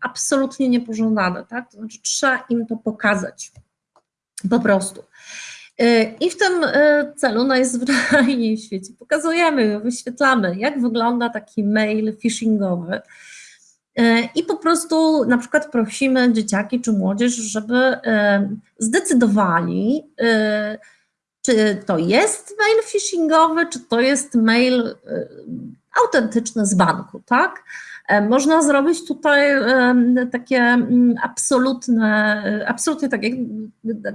S2: absolutnie niepożądane, tak? To znaczy trzeba im to pokazać po prostu. Y, I w tym y, celu najzwyczajniej w świecie pokazujemy, wyświetlamy, jak wygląda taki mail phishingowy. I po prostu na przykład prosimy dzieciaki czy młodzież, żeby zdecydowali, czy to jest mail phishingowy, czy to jest mail autentyczny z banku, tak? E, można zrobić tutaj takie mm, absolutne, absolutnie tak jak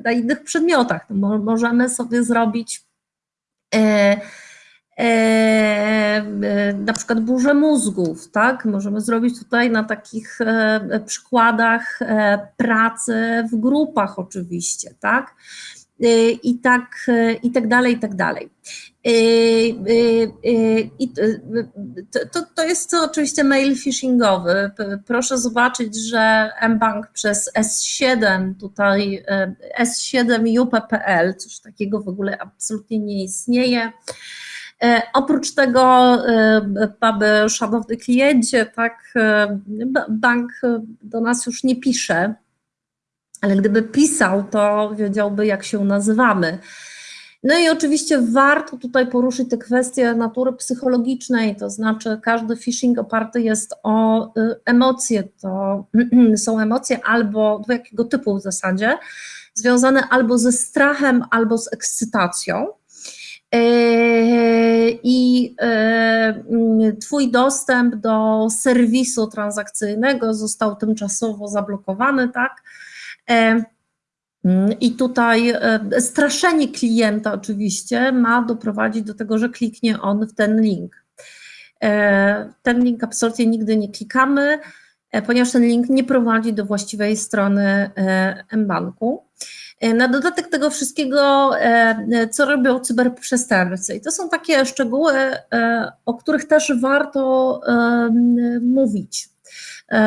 S2: na innych przedmiotach. Możemy sobie zrobić e, e, na przykład burzę mózgów, tak? Możemy zrobić tutaj na takich przykładach pracy w grupach oczywiście, tak? I tak, i tak dalej, i tak dalej. I to, to jest to oczywiście mail phishingowy. Proszę zobaczyć, że mBank przez S7 tutaj S7 UP.pl, coś takiego w ogóle absolutnie nie istnieje. Oprócz tego, mamy szanowny kliencie, tak, bank do nas już nie pisze, ale gdyby pisał, to wiedziałby, jak się nazywamy. No i oczywiście warto tutaj poruszyć te kwestie natury psychologicznej, to znaczy każdy phishing oparty jest o y, emocje, to są emocje albo jakiego typu w zasadzie, związane albo ze strachem, albo z ekscytacją. E, I e, Twój dostęp do serwisu transakcyjnego został tymczasowo zablokowany, tak? I tutaj e, straszenie klienta oczywiście ma doprowadzić do tego, że kliknie on w ten link. E, ten link absolutnie nigdy nie klikamy, e, ponieważ ten link nie prowadzi do właściwej strony mBanku. Na dodatek tego wszystkiego, co robią cyberprzestępcy. I to są takie szczegóły, o których też warto mówić.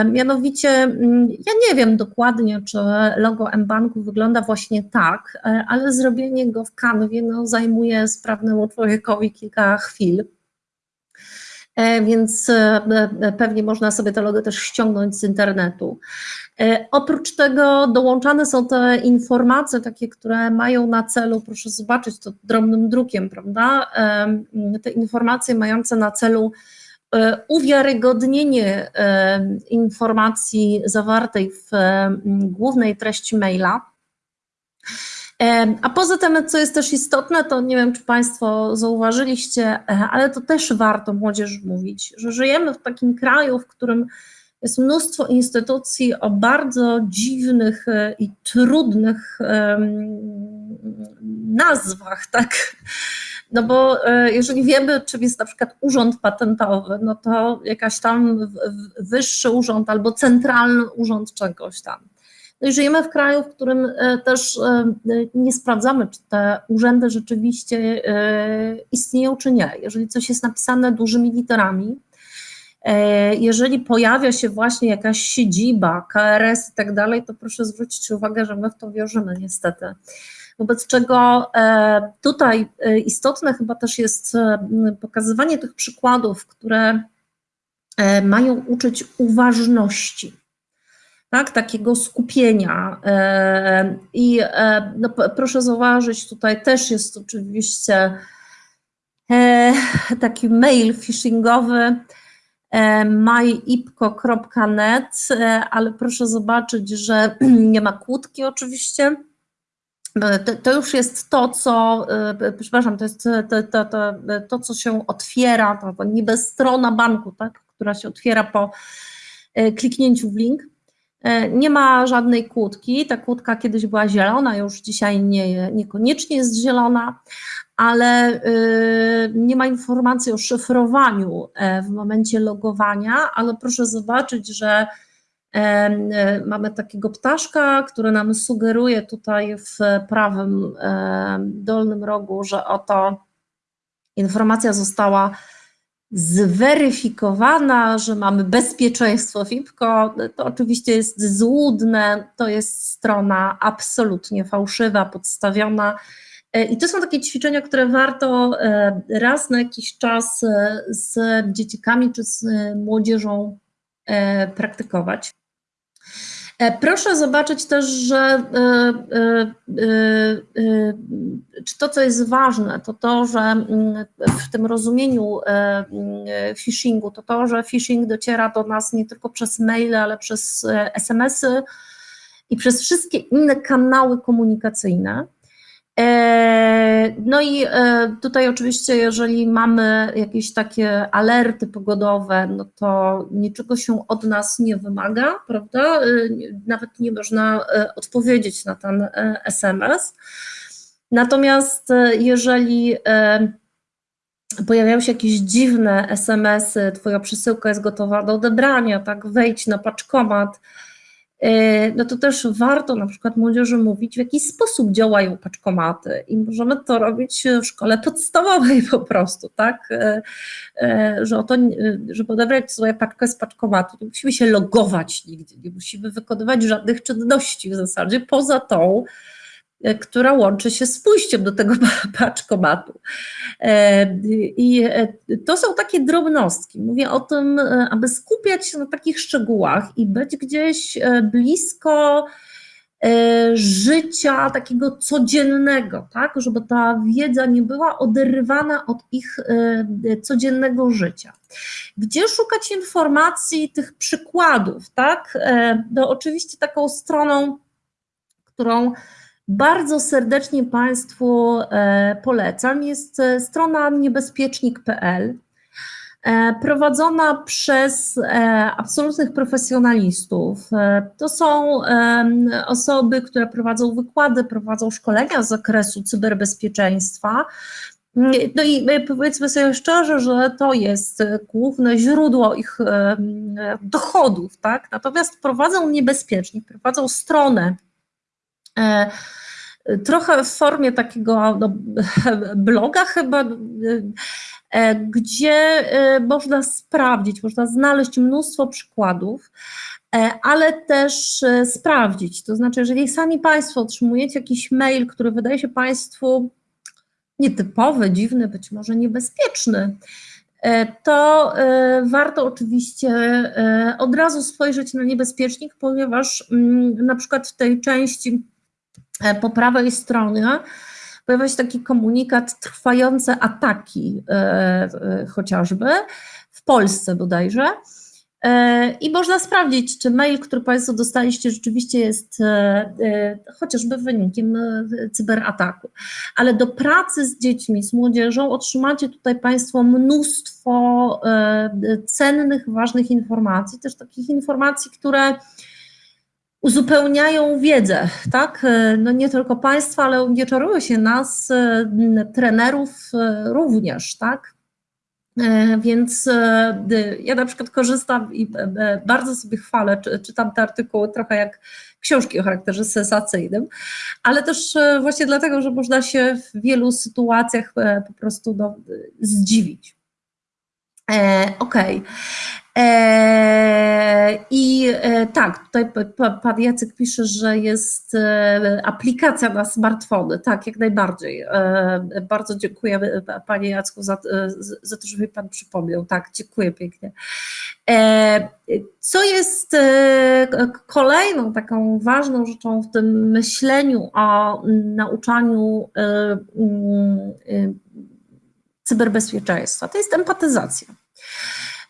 S2: Mianowicie, mm, ja nie wiem dokładnie, czy logo mBanku wygląda właśnie tak, e, ale zrobienie go w kanwie no, zajmuje sprawnemu człowiekowi kilka chwil. E, więc e, pewnie można sobie to logo też ściągnąć z internetu. Oprócz tego dołączane są te informacje, takie, które mają na celu, proszę zobaczyć to drobnym drukiem, prawda? Te informacje mające na celu E, uwiarygodnienie e, informacji zawartej w e, głównej treści maila. A poza tym, co jest też istotne, to nie wiem, czy Państwo zauważyliście, ale to też warto młodzież mówić, że żyjemy w takim kraju, w którym jest mnóstwo instytucji o bardzo dziwnych i trudnych nazwach, tak? No bo e, jeżeli wiemy, czym jest na przykład urząd patentowy, no to jakaś tam wyższy urząd albo centralny urząd czegoś tam. No i żyjemy w kraju, w którym e, też e, nie sprawdzamy, czy te urzędy rzeczywiście istnieją, czy nie. Jeżeli coś jest napisane dużymi literami, jeżeli pojawia się właśnie jakaś siedziba, KRS i tak dalej, to proszę zwrócić uwagę, że my w to wierzymy niestety. Wobec czego e, tutaj e, istotne chyba też jest e, pokazywanie tych przykładów, które mają uczyć uważności, tak, takiego skupienia. I no, proszę zauważyć, tutaj też jest oczywiście taki mail phishingowy myipko.net, ale proszę zobaczyć, że nie ma kłódki oczywiście, to, to, już jest to, co, e, przepraszam, to jest to, to, to, to co się otwiera, to, niby strona banku, tak, która się otwiera po e, kliknięciu w link. E, nie ma żadnej kłódki. Ta kłódka kiedyś była zielona, już dzisiaj nie, niekoniecznie jest zielona, ale nie ma informacji o szyfrowaniu w momencie logowania, ale proszę zobaczyć, że E, mamy takiego ptaszka, który nam sugeruje tutaj w prawym dolnym rogu, że oto informacja została zweryfikowana, że mamy bezpieczeństwo FIPKO, to oczywiście jest złudne, to jest strona absolutnie fałszywa, podstawiona. E, I to są takie ćwiczenia, które warto e, raz na jakiś czas z dzieciakami czy z młodzieżą praktykować. E, proszę zobaczyć też, że e, e, czy to, co jest ważne, to to, że mm, w tym rozumieniu phishingu, to to, że phishing dociera do nas nie tylko przez maile, ale przez SMS-y i przez wszystkie inne kanały komunikacyjne. E, no i e, tutaj oczywiście, jeżeli mamy jakieś takie alerty pogodowe, no to niczego się od nas nie wymaga, prawda? E, nawet nie można odpowiedzieć na ten SMS. Natomiast jeżeli pojawiają się jakieś dziwne SMS-y, Twoja przesyłka jest gotowa do odebrania, tak, wejdź na paczkomat, no to też warto na przykład młodzieży mówić, w jaki sposób działają paczkomaty i możemy to robić w szkole podstawowej po prostu, tak, e, e, że oto, żeby odebrać sobie paczkę z paczkomatu, to musimy się logować nigdzie, nie musimy wykonywać żadnych czynności w zasadzie, poza tą, E, która łączy się z pójściem do tego paczkomatu. E, I e, to są takie drobnostki. Mówię o tym, aby skupiać się na takich szczegółach i być gdzieś blisko życia takiego codziennego, tak, żeby ta wiedza nie była oderwana od ich codziennego życia. Gdzie szukać informacji, tych przykładów, tak? No oczywiście taką stroną, którą bardzo serdecznie Państwu e, polecam. Jest e, strona niebezpiecznik.pl. e, prowadzona przez absolutnych profesjonalistów. To są osoby, które prowadzą wykłady, prowadzą szkolenia z zakresu cyberbezpieczeństwa. No i powiedzmy sobie szczerze, że to jest główne źródło ich dochodów, tak? Natomiast prowadzą niebezpiecznie, prowadzą stronę trochę w formie takiego no, bloga chyba, e, gdzie e, można sprawdzić, można znaleźć mnóstwo przykładów, e, ale też e, sprawdzić. To znaczy, jeżeli sami Państwo otrzymujecie jakiś mail, który wydaje się Państwu nietypowy, dziwny, być może niebezpieczny, e, to e, warto oczywiście e, od razu spojrzeć na niebezpiecznik, ponieważ mm, na przykład w tej części e, po prawej stronie pojawia się taki komunikat trwające ataki e, e, chociażby w Polsce bodajże. E, I można sprawdzić, czy mail, który Państwo dostaliście, rzeczywiście jest e, e, chociażby wynikiem e, cyberataku. Ale do pracy z dziećmi, z młodzieżą otrzymacie tutaj Państwo mnóstwo e, cennych, ważnych informacji, też takich informacji, które uzupełniają wiedzę, tak? E, No nie tylko Państwa, ale nie czarują się nas, e, trenerów e, również, tak? Więc ja na przykład korzystam i bardzo sobie chwalę, czy- czytam te artykuły trochę jak książki o charakterze sensacyjnym, ale też właśnie dlatego, że można się w wielu sytuacjach po prostu no, zdziwić. Okej. E, I e, tak, tutaj pan Jacek pisze, że jest e, aplikacja na smartfony. Tak, jak najbardziej. E, Bardzo dziękuję panie Jacku za, za to, że mi pan przypomniał. Tak, dziękuję pięknie. E, Co jest kolejną taką ważną rzeczą w tym myśleniu o nauczaniu mm, cyberbezpieczeństwa? To jest empatyzacja.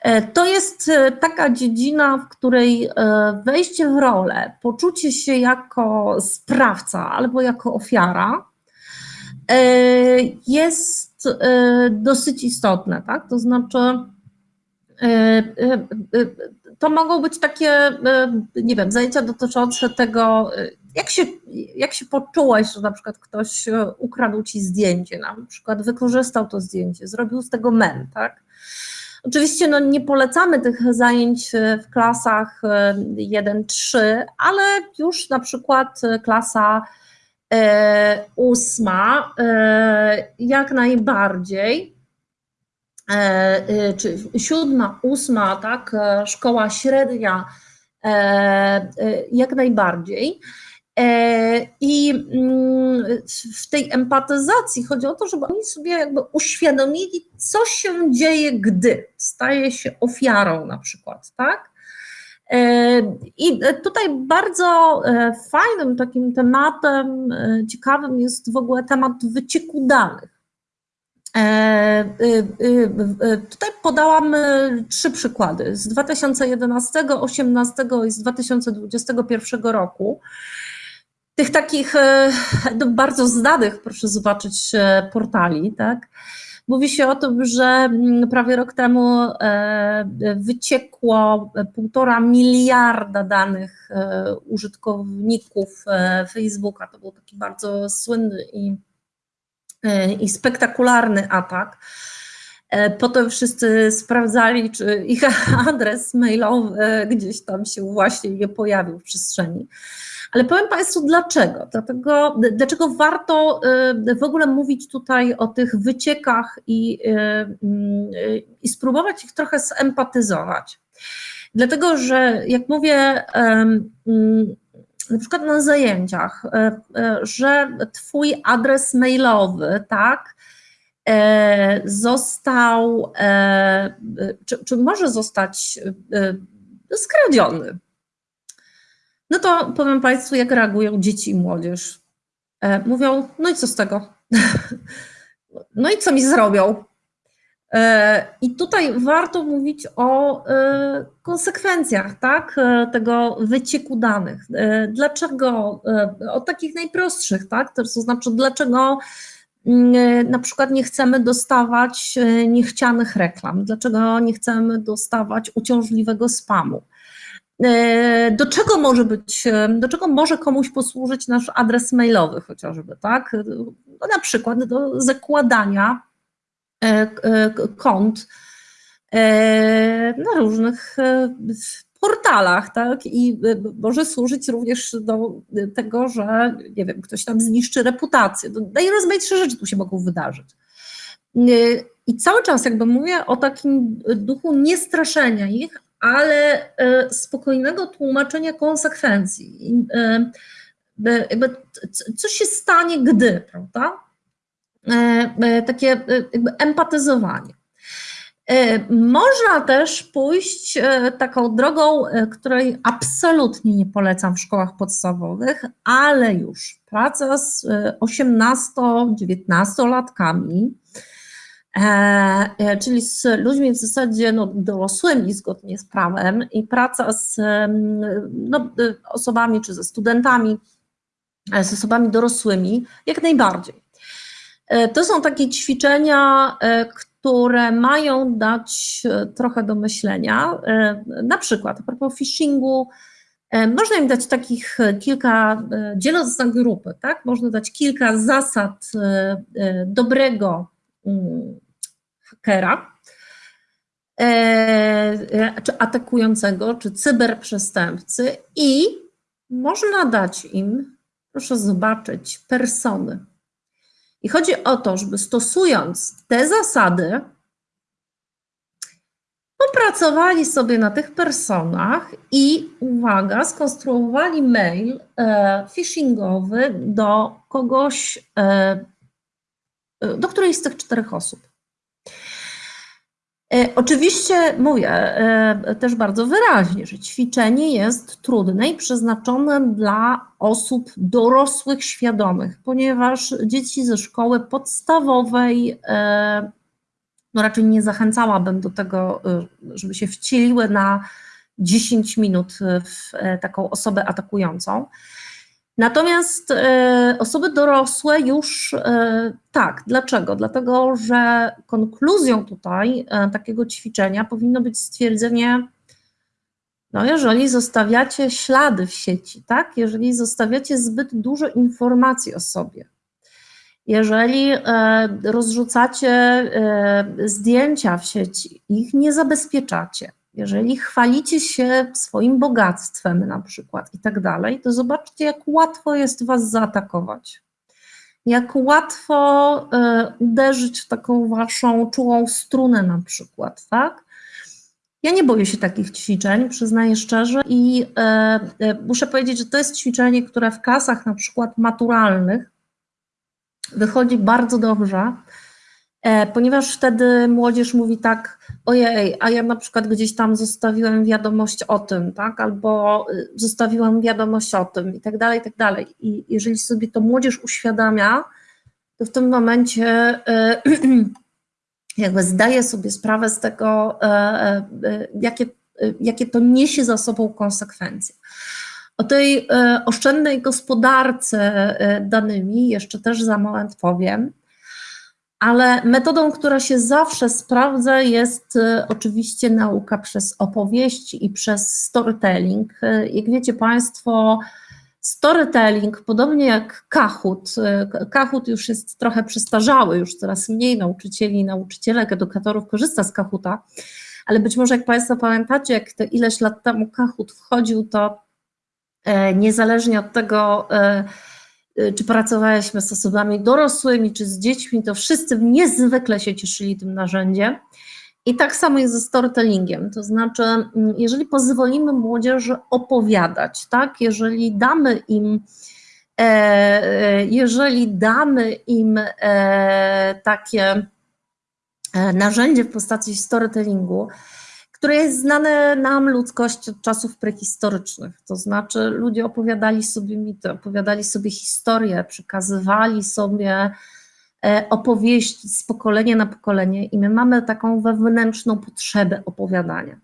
S2: E, To jest e, taka dziedzina, w której e, wejście w rolę, poczucie się jako sprawca albo jako ofiara jest dosyć istotne, tak? To znaczy, to mogą być takie, nie wiem, zajęcia dotyczące tego, jak się, jak się poczułeś, że na przykład ktoś ukradł ci zdjęcie, na przykład wykorzystał to zdjęcie, zrobił z tego mem, tak? Oczywiście no, nie polecamy tych zajęć e, w klasach e, 1-3, ale już na przykład e, klasa e, ósma e, jak najbardziej, e, e, czy siódma, ósma, tak, e, szkoła średnia e, e, jak najbardziej. E, I mm, w tej empatyzacji chodzi o to, żeby oni sobie jakby uświadomili, co się dzieje, gdy staje się ofiarą na przykład, tak? E, I tutaj bardzo e, fajnym takim tematem, ciekawym jest w ogóle temat wycieku danych. Tutaj podałam trzy przykłady z 2011, 2018 i z 2021 roku. Tych takich e, no, bardzo znanych, proszę zobaczyć, e, portali, tak? Mówi się o tym, że mm, prawie rok temu e, wyciekło półtora miliarda danych użytkowników Facebooka. To był taki bardzo słynny i, i spektakularny atak. Potem wszyscy sprawdzali, czy ich adres mailowy gdzieś tam się właśnie nie pojawił w przestrzeni. Ale powiem Państwu dlaczego. Dlatego, dlaczego warto y, w ogóle mówić tutaj o tych wyciekach i, y, y, i spróbować ich trochę zempatyzować. Dlatego, że jak mówię, mm, na przykład na zajęciach, e, e, że Twój adres mailowy, tak, e, został, czy, czy może zostać skradziony. No to powiem Państwu, jak reagują dzieci i młodzież. E, Mówią, no i co z tego? No i co mi zrobią? E, I tutaj warto mówić o e, konsekwencjach tak, tego wycieku danych. Dlaczego? O takich najprostszych, tak? To znaczy, dlaczego mm, na przykład nie chcemy dostawać niechcianych reklam, dlaczego nie chcemy dostawać uciążliwego spamu. E, do czego może być, e, do czego może komuś posłużyć nasz adres mailowy chociażby, tak? No na przykład do zakładania kont na różnych portalach, tak? I może służyć również do tego, że nie wiem, ktoś tam zniszczy reputację. Najrozmaitsze rzeczy tu się mogą wydarzyć. I cały czas jakby mówię o takim duchu niestraszenia ich, ale y, spokojnego tłumaczenia konsekwencji. Jakby co się stanie, gdy, prawda? Takie jakby empatyzowanie. E, można też pójść e, taką drogą, e, której absolutnie nie polecam w szkołach podstawowych, ale już praca z 18-19-latkami, czyli z ludźmi w zasadzie no, dorosłymi zgodnie z prawem i praca z no, osobami czy ze studentami, z osobami dorosłymi, jak najbardziej. To są takie ćwiczenia, które mają dać e, trochę do myślenia. E, na przykład, a propos phishingu, e, można im dać takich kilka, dzieląc na grupy, tak? Można dać kilka zasad dobrego mm, hakera, czy atakującego, czy cyberprzestępcy, i można dać im, proszę zobaczyć, persony. I chodzi o to, żeby stosując te zasady, popracowali sobie na tych personach i uwaga, skonstruowali mail e, phishingowy do kogoś, e, e do którejś z tych czterech osób. E, oczywiście mówię e, też bardzo wyraźnie, że ćwiczenie jest trudne i przeznaczone dla osób dorosłych, świadomych, ponieważ dzieci ze szkoły podstawowej, e, no raczej nie zachęcałabym do tego, żeby się wcieliły na 10 minut w taką osobę atakującą. Natomiast e, osoby dorosłe już e, tak. Dlaczego? Dlatego, że konkluzją tutaj e, takiego ćwiczenia powinno być stwierdzenie, no jeżeli zostawiacie ślady w sieci, tak? Jeżeli zostawiacie zbyt dużo informacji o sobie, jeżeli rozrzucacie zdjęcia w sieci, ich nie zabezpieczacie, jeżeli chwalicie się swoim bogactwem na przykład i tak dalej, to zobaczcie, jak łatwo jest was zaatakować. Jak łatwo y, uderzyć w taką waszą czułą strunę na przykład, tak? Ja nie boję się takich ćwiczeń, przyznaję szczerze, i y, y, muszę powiedzieć, że to jest ćwiczenie, które w klasach na przykład maturalnych wychodzi bardzo dobrze, ponieważ wtedy młodzież mówi tak, ojej, a ja na przykład gdzieś tam zostawiłem wiadomość o tym, tak, albo y, zostawiłam wiadomość o tym i tak dalej, i tak dalej. I jeżeli sobie to młodzież uświadamia, to w tym momencie y, jakby zdaje sobie sprawę z tego, e, e, jakie, jakie to niesie za sobą konsekwencje. O tej oszczędnej gospodarce danymi jeszcze też za moment powiem ale metodą, która się zawsze sprawdza, jest e, oczywiście nauka przez opowieści i przez storytelling. E, jak wiecie Państwo, storytelling, podobnie jak Kahoot, e, Kahoot już jest trochę przestarzały, już coraz mniej nauczycieli, nauczycielek, edukatorów korzysta z Kahoota, ale być może jak Państwo pamiętacie, jak to ileś lat temu Kahoot wchodził, to niezależnie od tego, Y, czy pracowaliśmy z osobami dorosłymi, czy z dziećmi, to wszyscy niezwykle się cieszyli tym narzędziem. I tak samo jest ze storytellingiem, to znaczy, mm, jeżeli pozwolimy młodzieży opowiadać, tak, jeżeli damy im, e, e, jeżeli damy im e, takie narzędzie w postaci storytellingu, które jest znane nam ludzkość od czasów prehistorycznych. To znaczy, ludzie opowiadali sobie mity, opowiadali sobie historie, przekazywali sobie e, opowieści z pokolenia na pokolenie, i my mamy taką wewnętrzną potrzebę opowiadania.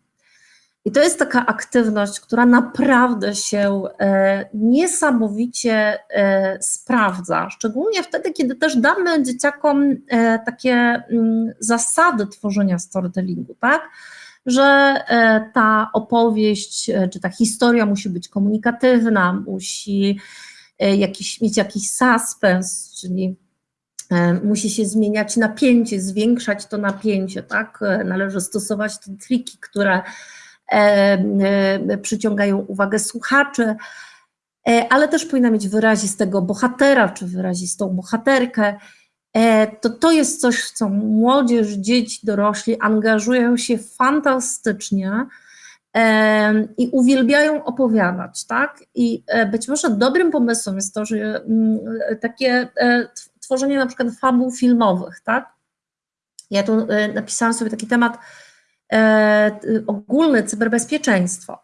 S2: I to jest taka aktywność, która naprawdę się e, niesamowicie e, sprawdza, szczególnie wtedy, kiedy też damy dzieciakom takie mm, zasady tworzenia storytellingu, tak? Że ta opowieść czy ta historia musi być komunikatywna, musi jakiś, mieć jakiś suspens, czyli musi się zmieniać napięcie, zwiększać to napięcie, tak? Należy stosować te triki, które E, e, przyciągają uwagę słuchaczy, e, ale też powinna mieć wyrazistego bohatera czy wyrazistą bohaterkę. To, to jest coś, w co młodzież, dzieci, dorośli angażują się fantastycznie i uwielbiają opowiadać, tak? I być może dobrym pomysłem jest to, że mm, takie tworzenie na przykład fabuł filmowych, tak? Ja tu napisałam sobie taki temat E, ogólne cyberbezpieczeństwo.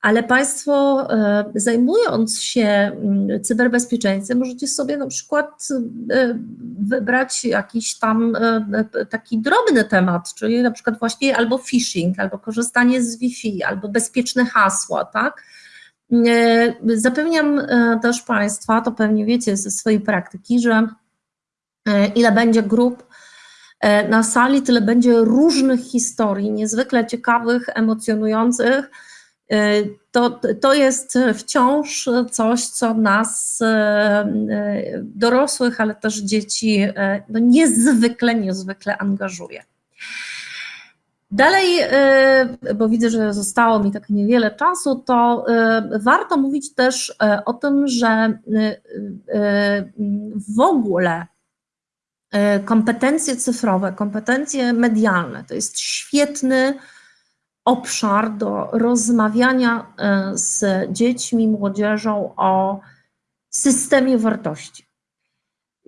S2: Ale Państwo e, zajmując się mm, cyberbezpieczeństwem, możecie sobie na przykład e, wybrać jakiś tam taki drobny temat, czyli na przykład właśnie albo phishing, albo korzystanie z Wi-Fi, albo bezpieczne hasła, tak? Zapewniam też Państwa, to pewnie wiecie ze swojej praktyki, że ile będzie grup E, na sali tyle będzie różnych historii, niezwykle ciekawych, emocjonujących. E, to, to jest wciąż coś, co nas, e, dorosłych, ale też dzieci, no niezwykle, niezwykle angażuje. Dalej, bo widzę, że zostało mi tak niewiele czasu, to warto mówić też o tym, że w ogóle E, kompetencje cyfrowe, kompetencje medialne to jest świetny obszar do rozmawiania e, z dziećmi, młodzieżą o systemie wartości.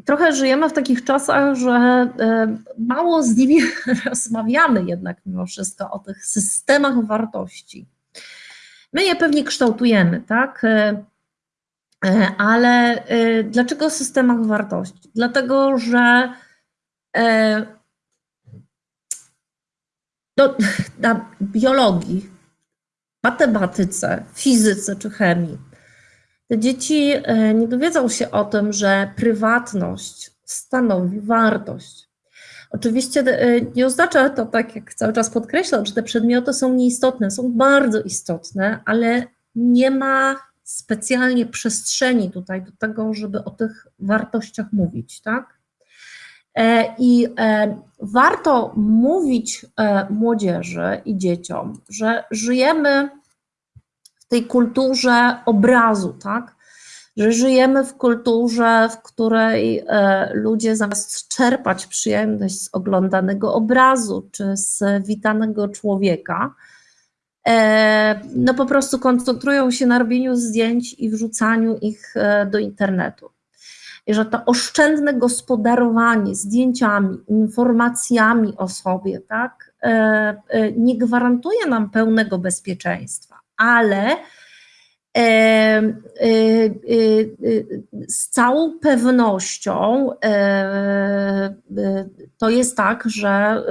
S2: Trochę żyjemy w takich czasach, że e, mało z nimi rozmawiamy jednak mimo wszystko o tych systemach wartości. My je pewnie kształtujemy, tak? E, ale dlaczego o systemach wartości? Dlatego, że e, do, na biologii, matematyce, fizyce czy chemii te dzieci nie dowiedzą się o tym, że prywatność stanowi wartość. Oczywiście nie oznacza to, tak jak cały czas podkreślam, że te przedmioty są nieistotne, są bardzo istotne, ale nie ma specjalnie przestrzeni tutaj do tego, żeby o tych wartościach mówić, tak? E, I e, warto mówić e, młodzieży i dzieciom, że żyjemy w tej kulturze obrazu, tak? Że żyjemy w kulturze, w której ludzie zamiast czerpać przyjemność z oglądanego obrazu czy z witanego człowieka, no po prostu koncentrują się na robieniu zdjęć i wrzucaniu ich do internetu. Że to oszczędne gospodarowanie zdjęciami, informacjami o sobie, tak, e, nie gwarantuje nam pełnego bezpieczeństwa, ale z całą pewnością to jest tak, że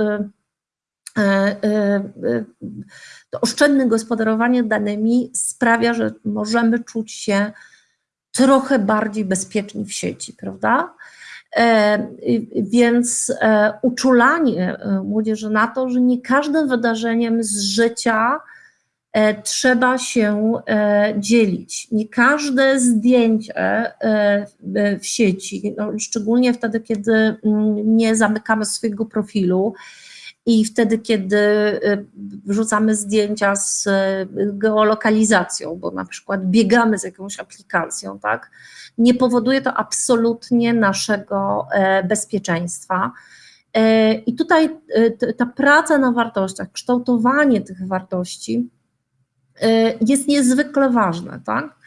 S2: to oszczędne gospodarowanie danymi sprawia, że możemy czuć się trochę bardziej bezpieczni w sieci, prawda? E, więc e, uczulanie e, młodzieży na to, że nie każdym wydarzeniem z życia trzeba się dzielić. Nie każde zdjęcie w sieci, no szczególnie wtedy, kiedy mm, nie zamykamy swojego profilu, i wtedy, kiedy y, wrzucamy zdjęcia z y, geolokalizacją, bo na przykład biegamy z jakąś aplikacją, tak, nie powoduje to absolutnie naszego e, bezpieczeństwa. E, I tutaj e, ta praca na wartościach, kształtowanie tych wartości jest niezwykle ważne, tak?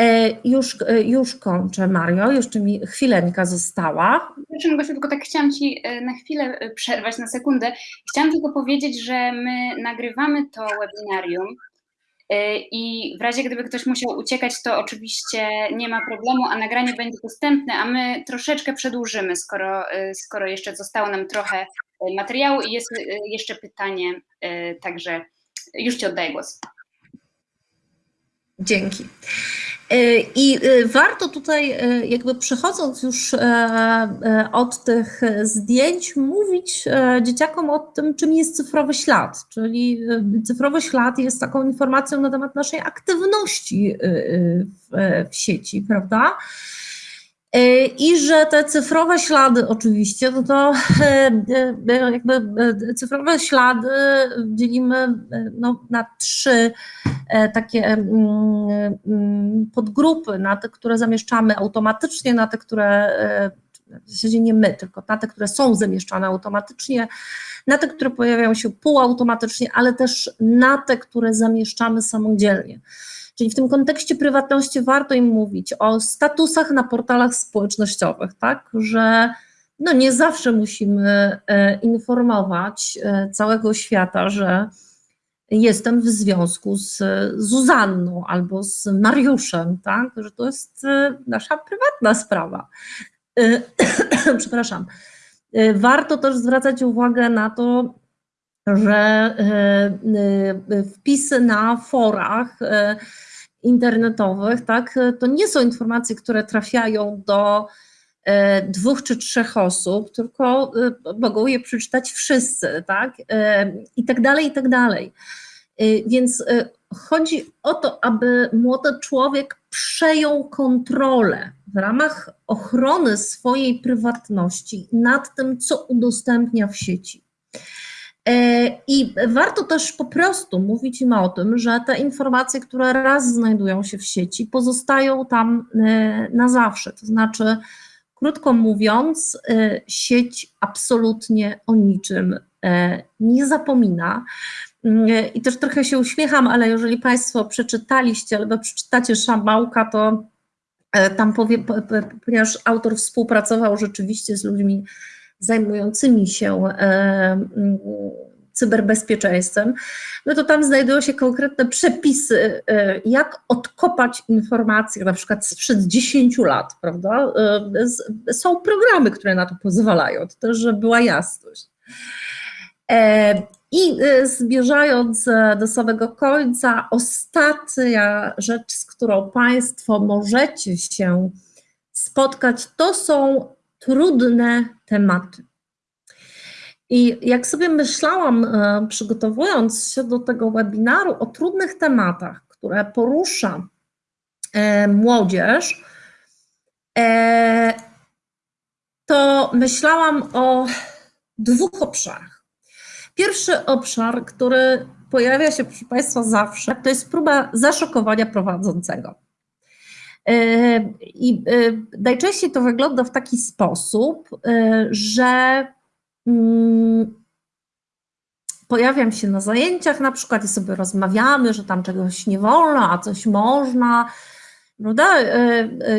S2: E, już, e, już kończę, Mario, jeszcze mi chwileńka została.
S1: Przepraszam, Gosiu, tylko tak chciałam Ci e, na chwilę przerwać, na sekundę. Chciałam tylko powiedzieć, że my nagrywamy to webinarium i w razie gdyby ktoś musiał uciekać, to oczywiście nie ma problemu, a nagranie będzie dostępne, a my troszeczkę przedłużymy, skoro, skoro jeszcze zostało nam trochę materiału i jest jeszcze pytanie, także już Ci oddaję głos.
S2: Dzięki. I warto tutaj, jakby przechodząc już od tych zdjęć, mówić dzieciakom o tym, czym jest cyfrowy ślad. Czyli cyfrowy ślad jest taką informacją na temat naszej aktywności w, w sieci, prawda? I że te cyfrowe ślady, oczywiście, no to jakby cyfrowe ślady dzielimy no, na trzy takie podgrupy, na te, które zamieszczamy automatycznie, na te, które w zasadzie nie my, tylko na te, które są zamieszczane automatycznie, na te, które pojawiają się półautomatycznie, ale też na te, które zamieszczamy samodzielnie. Czyli w tym kontekście prywatności warto im mówić o statusach na portalach społecznościowych, tak, że no nie zawsze musimy informować całego świata, że jestem w związku z Zuzanną albo z Mariuszem, tak, że to jest nasza prywatna sprawa. Przepraszam. Warto też zwracać uwagę na to, że wpisy na forach internetowych, tak, to nie są informacje, które trafiają do dwóch czy trzech osób, tylko mogą je przeczytać wszyscy, tak, i tak dalej, i tak dalej. Więc chodzi o to, aby młody człowiek przejął kontrolę w ramach ochrony swojej prywatności nad tym, co udostępnia w sieci. I warto też po prostu mówić im o tym, że te informacje, które raz znajdują się w sieci, pozostają tam na zawsze. To znaczy, krótko mówiąc, sieć absolutnie o niczym nie zapomina. I też trochę się uśmiecham, ale jeżeli Państwo przeczytaliście albo przeczytacie Szambałka, to tam powie, ponieważ autor współpracował rzeczywiście z ludźmi zajmującymi się cyberbezpieczeństwem, no to tam znajdują się konkretne przepisy, jak odkopać informacje, na przykład sprzed 10 lat, prawda? Są programy, które na to pozwalają, to też, żeby była jasność. I zmierzając do samego końca, ostatnia rzecz, z którą Państwo możecie się spotkać, to są trudne tematy. I jak sobie myślałam, przygotowując się do tego webinaru o trudnych tematach, które porusza młodzież, to myślałam o dwóch obszarach. Pierwszy obszar, który pojawia się, proszę Państwa, zawsze, to jest próba zaszokowania prowadzącego. I najczęściej to wygląda w taki sposób, że pojawiam się na zajęciach na przykład i sobie rozmawiamy, że tam czegoś nie wolno, a coś można, prawda?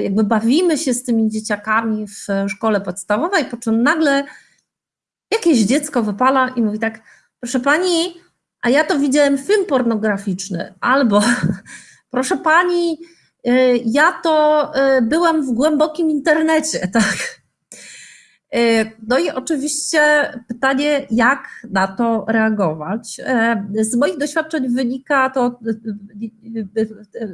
S2: Jakby bawimy się z tymi dzieciakami w szkole podstawowej, po czym nagle jakieś dziecko wypala i mówi tak, proszę pani, a ja to widziałem film pornograficzny, albo proszę pani, ja to byłam w głębokim internecie, tak. No i oczywiście pytanie, jak na to reagować. Z moich doświadczeń wynika to,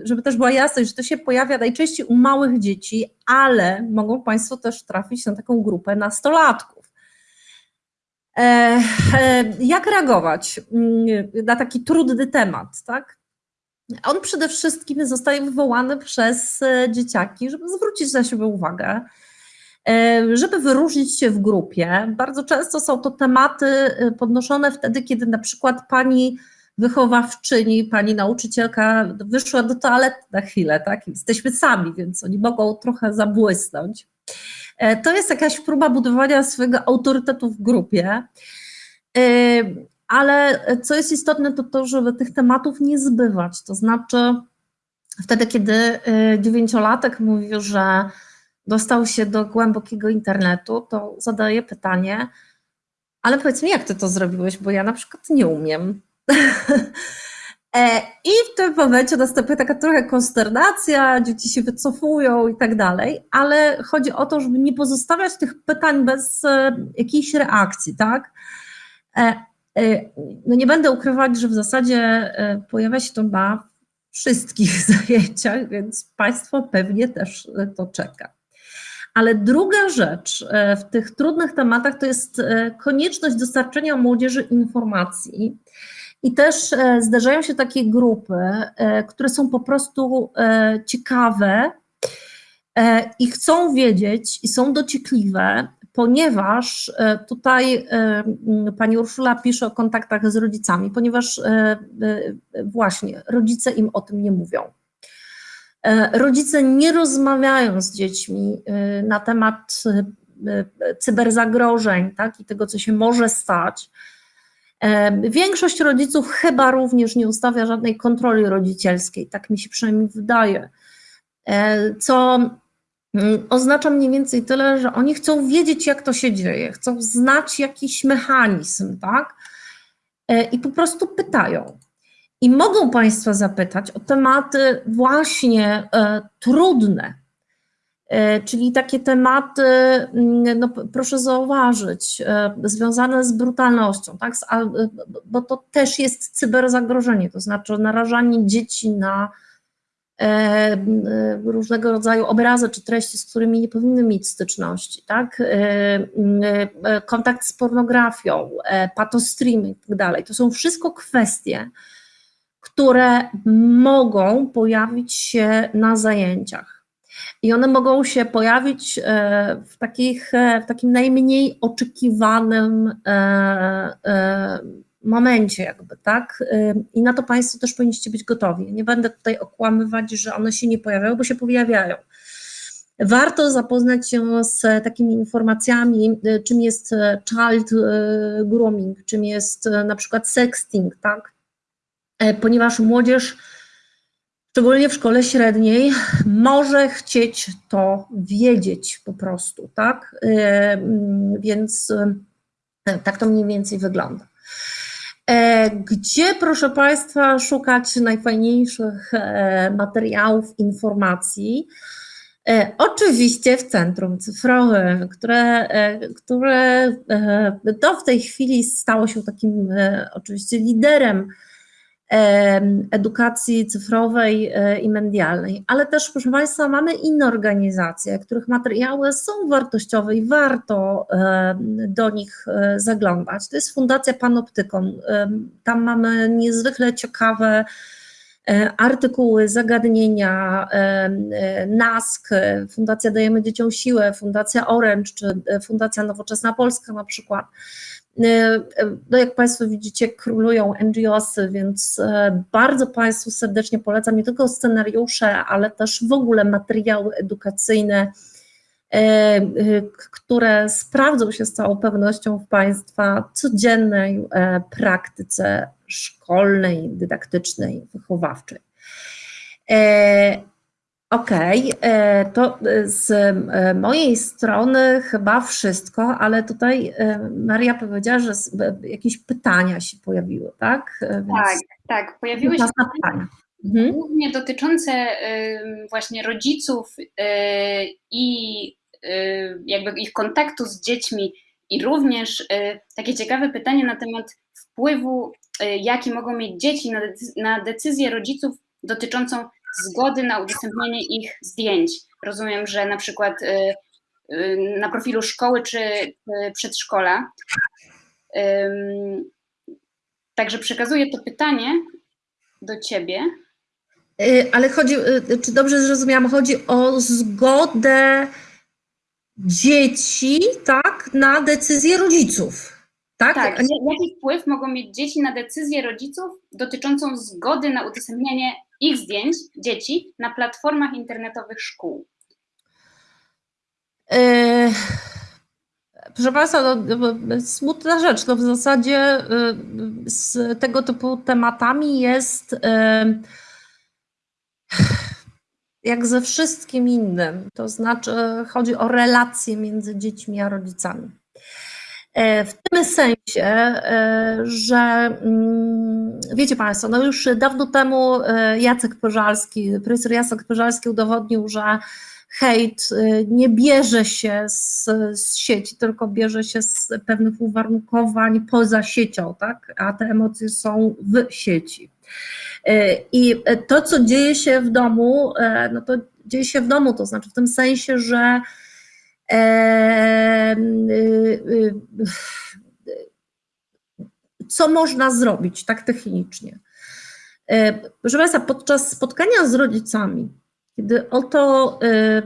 S2: żeby też była jasność, że to się pojawia najczęściej u małych dzieci, ale mogą Państwo też trafić na taką grupę nastolatków. Jak reagować na taki trudny temat, tak? On przede wszystkim zostaje wywołany przez dzieciaki, żeby zwrócić na siebie uwagę, żeby wyróżnić się w grupie. Bardzo często są to tematy podnoszone wtedy, kiedy na przykład pani wychowawczyni, pani nauczycielka wyszła do toalety na chwilę, tak? Jesteśmy sami, więc oni mogą trochę zabłysnąć. To jest jakaś próba budowania swojego autorytetu w grupie. Ale co jest istotne, to to, żeby tych tematów nie zbywać. To znaczy, wtedy, kiedy dziewięciolatek mówi, że dostał się do głębokiego internetu, to zadaję pytanie, ale powiedz mi, jak ty to zrobiłeś, bo ja na przykład nie umiem. I w tym momencie następuje taka trochę konsternacja, dzieci się wycofują i tak dalej, ale chodzi o to, żeby nie pozostawiać tych pytań bez jakiejś reakcji, tak? No nie będę ukrywać, że w zasadzie pojawia się to na wszystkich zajęciach, więc Państwo pewnie też to czeka. Ale druga rzecz w tych trudnych tematach to jest konieczność dostarczenia młodzieży informacji. I też zdarzają się takie grupy, które są po prostu ciekawe i chcą wiedzieć i są dociekliwe, ponieważ e, tutaj e, pani Urszula pisze o kontaktach z rodzicami, ponieważ e, właśnie rodzice im o tym nie mówią. Rodzice nie rozmawiają z dziećmi na temat cyberzagrożeń tak, i tego, co się może stać. Większość rodziców chyba również nie ustawia żadnej kontroli rodzicielskiej, tak mi się przynajmniej wydaje, co oznacza mniej więcej tyle, że oni chcą wiedzieć, jak to się dzieje, chcą znać jakiś mechanizm, tak? E, I po prostu pytają. I mogą Państwa zapytać o tematy właśnie e, trudne, e, czyli takie tematy, mm, no proszę zauważyć, związane z brutalnością, tak? bo to też jest cyberzagrożenie, to znaczy narażanie dzieci na E, różnego rodzaju obrazy czy treści, z którymi nie powinny mieć styczności, tak? E, e, kontakt z pornografią, patostreaming i tak. To są wszystko kwestie, które mogą pojawić się na zajęciach. I one mogą się pojawić w, takich, w takim najmniej oczekiwanym momencie jakby, tak? I na to Państwo też powinniście być gotowi. Nie będę tutaj okłamywać, że one się nie pojawiają, bo się pojawiają. Warto zapoznać się z takimi informacjami, y, czym jest e, child y, grooming, czym jest e, na przykład sexting, tak? E, ponieważ młodzież, szczególnie w szkole średniej, może chcieć to wiedzieć po prostu, tak? Więc tak to mniej więcej wygląda. E, gdzie, proszę Państwa, szukać najfajniejszych e, materiałów, informacji? E, oczywiście w Centrum Cyfrowym, które, które to w tej chwili stało się takim oczywiście liderem edukacji cyfrowej e, i medialnej, ale też, proszę Państwa, mamy inne organizacje, których materiały są wartościowe i warto do nich e, zaglądać. To jest Fundacja Panoptykon. Tam mamy niezwykle ciekawe e, artykuły, zagadnienia, NASK, Fundacja Dajemy Dzieciom Siłę, Fundacja Orange czy Fundacja Nowoczesna Polska na przykład. E, no jak Państwo widzicie, królują NGOsy, więc e, bardzo Państwu serdecznie polecam nie tylko scenariusze, ale też w ogóle materiały edukacyjne, e, które sprawdzą się z całą pewnością w Państwa codziennej praktyce szkolnej, dydaktycznej, wychowawczej. Okej, okay, e, to z e, mojej strony chyba wszystko, ale tutaj e, Maria powiedziała, że jakieś pytania się pojawiły, tak?
S1: Więc tak, tak, pojawiły się pytania. Mhm. Głównie dotyczące właśnie rodziców i jakby ich kontaktu z dziećmi i również takie ciekawe pytanie na temat wpływu, jaki mogą mieć dzieci na decyzję rodziców dotyczącą zgody na udostępnienie ich zdjęć. Rozumiem, że na przykład y, y, na profilu szkoły czy przedszkola. Także przekazuję to pytanie do Ciebie.
S2: Y, ale chodzi, czy dobrze zrozumiałam, chodzi o zgodę dzieci, tak, na decyzję rodziców. Tak?
S1: tak. Jaki wpływ mogą mieć dzieci na decyzję rodziców dotyczącą zgody na udostępnianie ich zdjęć dzieci na platformach internetowych szkół?
S2: Yy, proszę Państwa, no, smutna rzecz. No w zasadzie yy, z tego typu tematami jest yy, jak ze wszystkim innym. To znaczy chodzi o relacje między dziećmi a rodzicami. E, w tym sensie, e, że mm, wiecie Państwo, no już dawno temu e, Jacek Pożalski, profesor Jacek Pożalski udowodnił, że hejt nie bierze się z, z sieci, tylko bierze się z pewnych uwarunkowań poza siecią, tak? a te emocje są w sieci. I to, co dzieje się w domu, no to dzieje się w domu, to znaczy w tym sensie, że co można zrobić tak technicznie. E, proszę Państwa, podczas spotkania z rodzicami, kiedy oto e, e,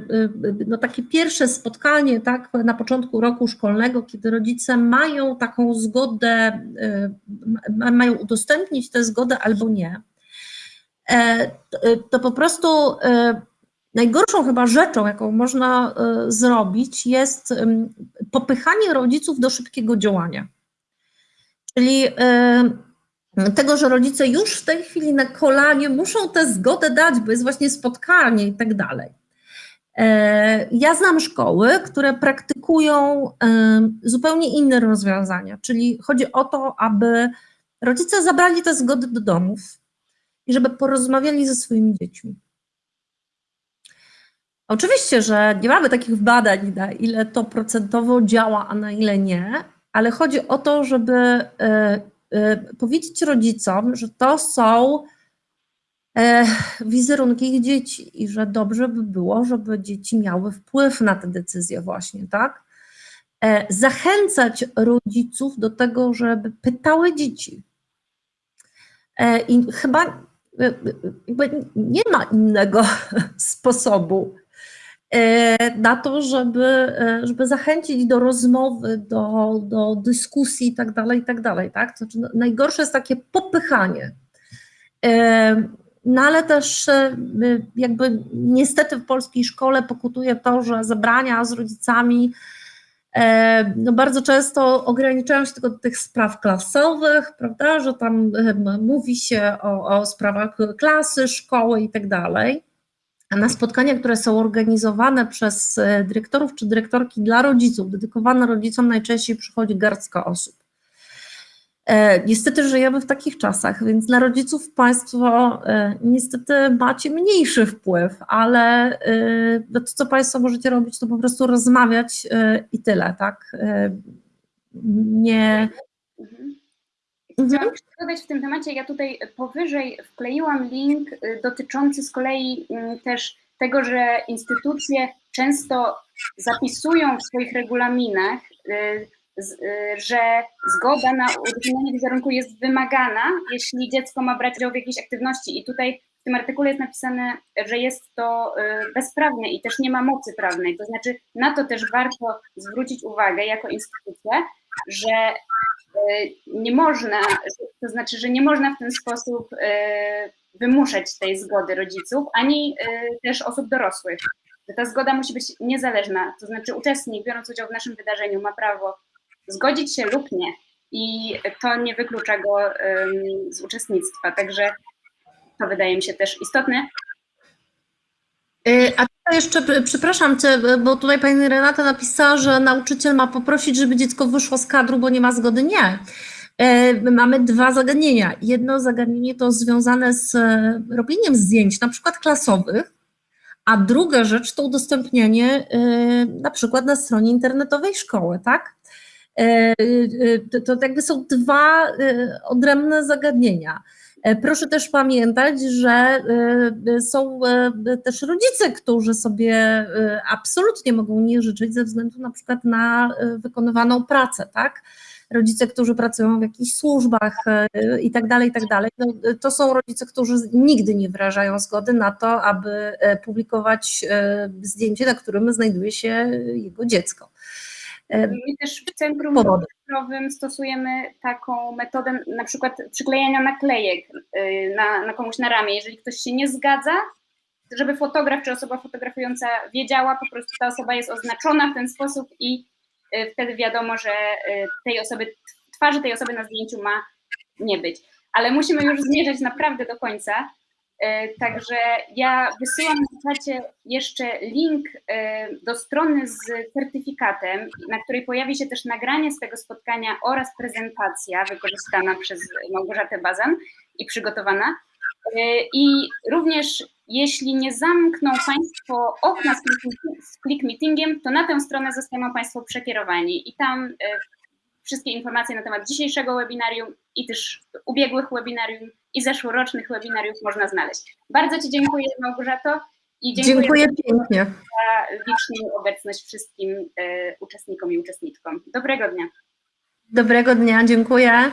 S2: no takie pierwsze spotkanie tak, na początku roku szkolnego, kiedy rodzice mają taką zgodę, mają udostępnić tę zgodę albo nie, to po prostu najgorszą chyba rzeczą, jaką można zrobić, jest popychanie rodziców do szybkiego działania. Czyli tego, że rodzice już w tej chwili na kolanie muszą tę zgodę dać, bo jest właśnie spotkanie i tak dalej. E, ja znam szkoły, które praktykują zupełnie inne rozwiązania, czyli chodzi o to, aby rodzice zabrali te zgody do domów i żeby porozmawiali ze swoimi dziećmi. Oczywiście, że nie mamy takich badań, na ile to procentowo działa, a na ile nie, ale chodzi o to, żeby e, Y, powiedzieć rodzicom, że to są e, wizerunki ich dzieci i że dobrze by było, żeby dzieci miały wpływ na te decyzje właśnie, tak? E, zachęcać rodziców do tego, żeby pytały dzieci. E, I chyba nie ma innego sposobu E, na to, żeby, e, żeby zachęcić do rozmowy, do, do dyskusji i tak dalej, i tak dalej, tak? Znaczy, najgorsze jest takie popychanie. E, no ale też jakby niestety w polskiej szkole pokutuje to, że zebrania z rodzicami no bardzo często ograniczają się tylko do tych spraw klasowych, prawda, że tam mówi się o, o sprawach klasy, szkoły i tak dalej na spotkania, które są organizowane przez e, dyrektorów czy dyrektorki dla rodziców, dedykowane rodzicom, najczęściej przychodzi garstka osób. E, niestety żyjemy w takich czasach, więc na rodziców Państwo e, niestety macie mniejszy wpływ, ale to, co Państwo możecie robić, to po prostu rozmawiać i tyle, tak? Nie.
S1: Mhm. Chciałam dodać w tym temacie, ja tutaj powyżej wkleiłam link y, dotyczący z kolei mm, też tego, że instytucje często zapisują w swoich regulaminach, y, y, że zgoda na udostępnienie wizerunku jest wymagana, jeśli dziecko ma brać udział w jakiejś aktywności. I tutaj w tym artykule jest napisane, że jest to bezprawne i też nie ma mocy prawnej. To znaczy, na to też warto zwrócić uwagę jako instytucja, że E, nie można, to znaczy, że nie można w ten sposób e, wymuszać tej zgody rodziców, ani e, też osób dorosłych. Ta zgoda musi być niezależna, to znaczy uczestnik biorąc udział w naszym wydarzeniu ma prawo zgodzić się lub nie i to nie wyklucza go z uczestnictwa, także to wydaje mi się też istotne.
S2: A jeszcze, przepraszam cię, bo tutaj pani Renata napisała, że nauczyciel ma poprosić, żeby dziecko wyszło z kadru, bo nie ma zgody. Nie. E, mamy dwa zagadnienia. Jedno zagadnienie to związane z robieniem zdjęć, na przykład klasowych, a druga rzecz to udostępnianie na przykład na stronie internetowej szkoły, tak? To, to jakby są dwa odrębne zagadnienia. E, proszę też pamiętać, że e, są e, też rodzice, którzy sobie absolutnie mogą nie życzyć ze względu na przykład na wykonywaną pracę, tak? Rodzice, którzy pracują w jakichś służbach i tak dalej, i tak dalej. No, to są rodzice, którzy nigdy nie wyrażają zgody na to, aby publikować zdjęcie, na którym znajduje się jego dziecko.
S1: My też w centrum cyfrowym stosujemy taką metodę na przykład przyklejania naklejek y, na, na komuś na ramię. Jeżeli ktoś się nie zgadza, żeby fotograf czy osoba fotografująca wiedziała, po prostu ta osoba jest oznaczona w ten sposób i y, wtedy wiadomo, że y, tej osoby, twarzy tej osoby na zdjęciu ma nie być. Ale musimy już zmierzać naprawdę do końca. E, także ja wysyłam na czacie jeszcze link e, do strony z certyfikatem, na której pojawi się też nagranie z tego spotkania oraz prezentacja wykorzystana przez Małgorzatę Bazan i przygotowana. I również jeśli nie zamkną Państwo okna z click- meetingiem, to na tę stronę zostaną Państwo przekierowani i tam e, wszystkie informacje na temat dzisiejszego webinarium i też ubiegłych webinarium i zeszłorocznych webinariów można znaleźć. Bardzo Ci dziękuję Małgorzato i dziękuję,
S2: Dziękuję pięknie.
S1: za liczną obecność wszystkim e, uczestnikom i uczestniczkom. Dobrego dnia.
S2: Dobrego dnia, dziękuję.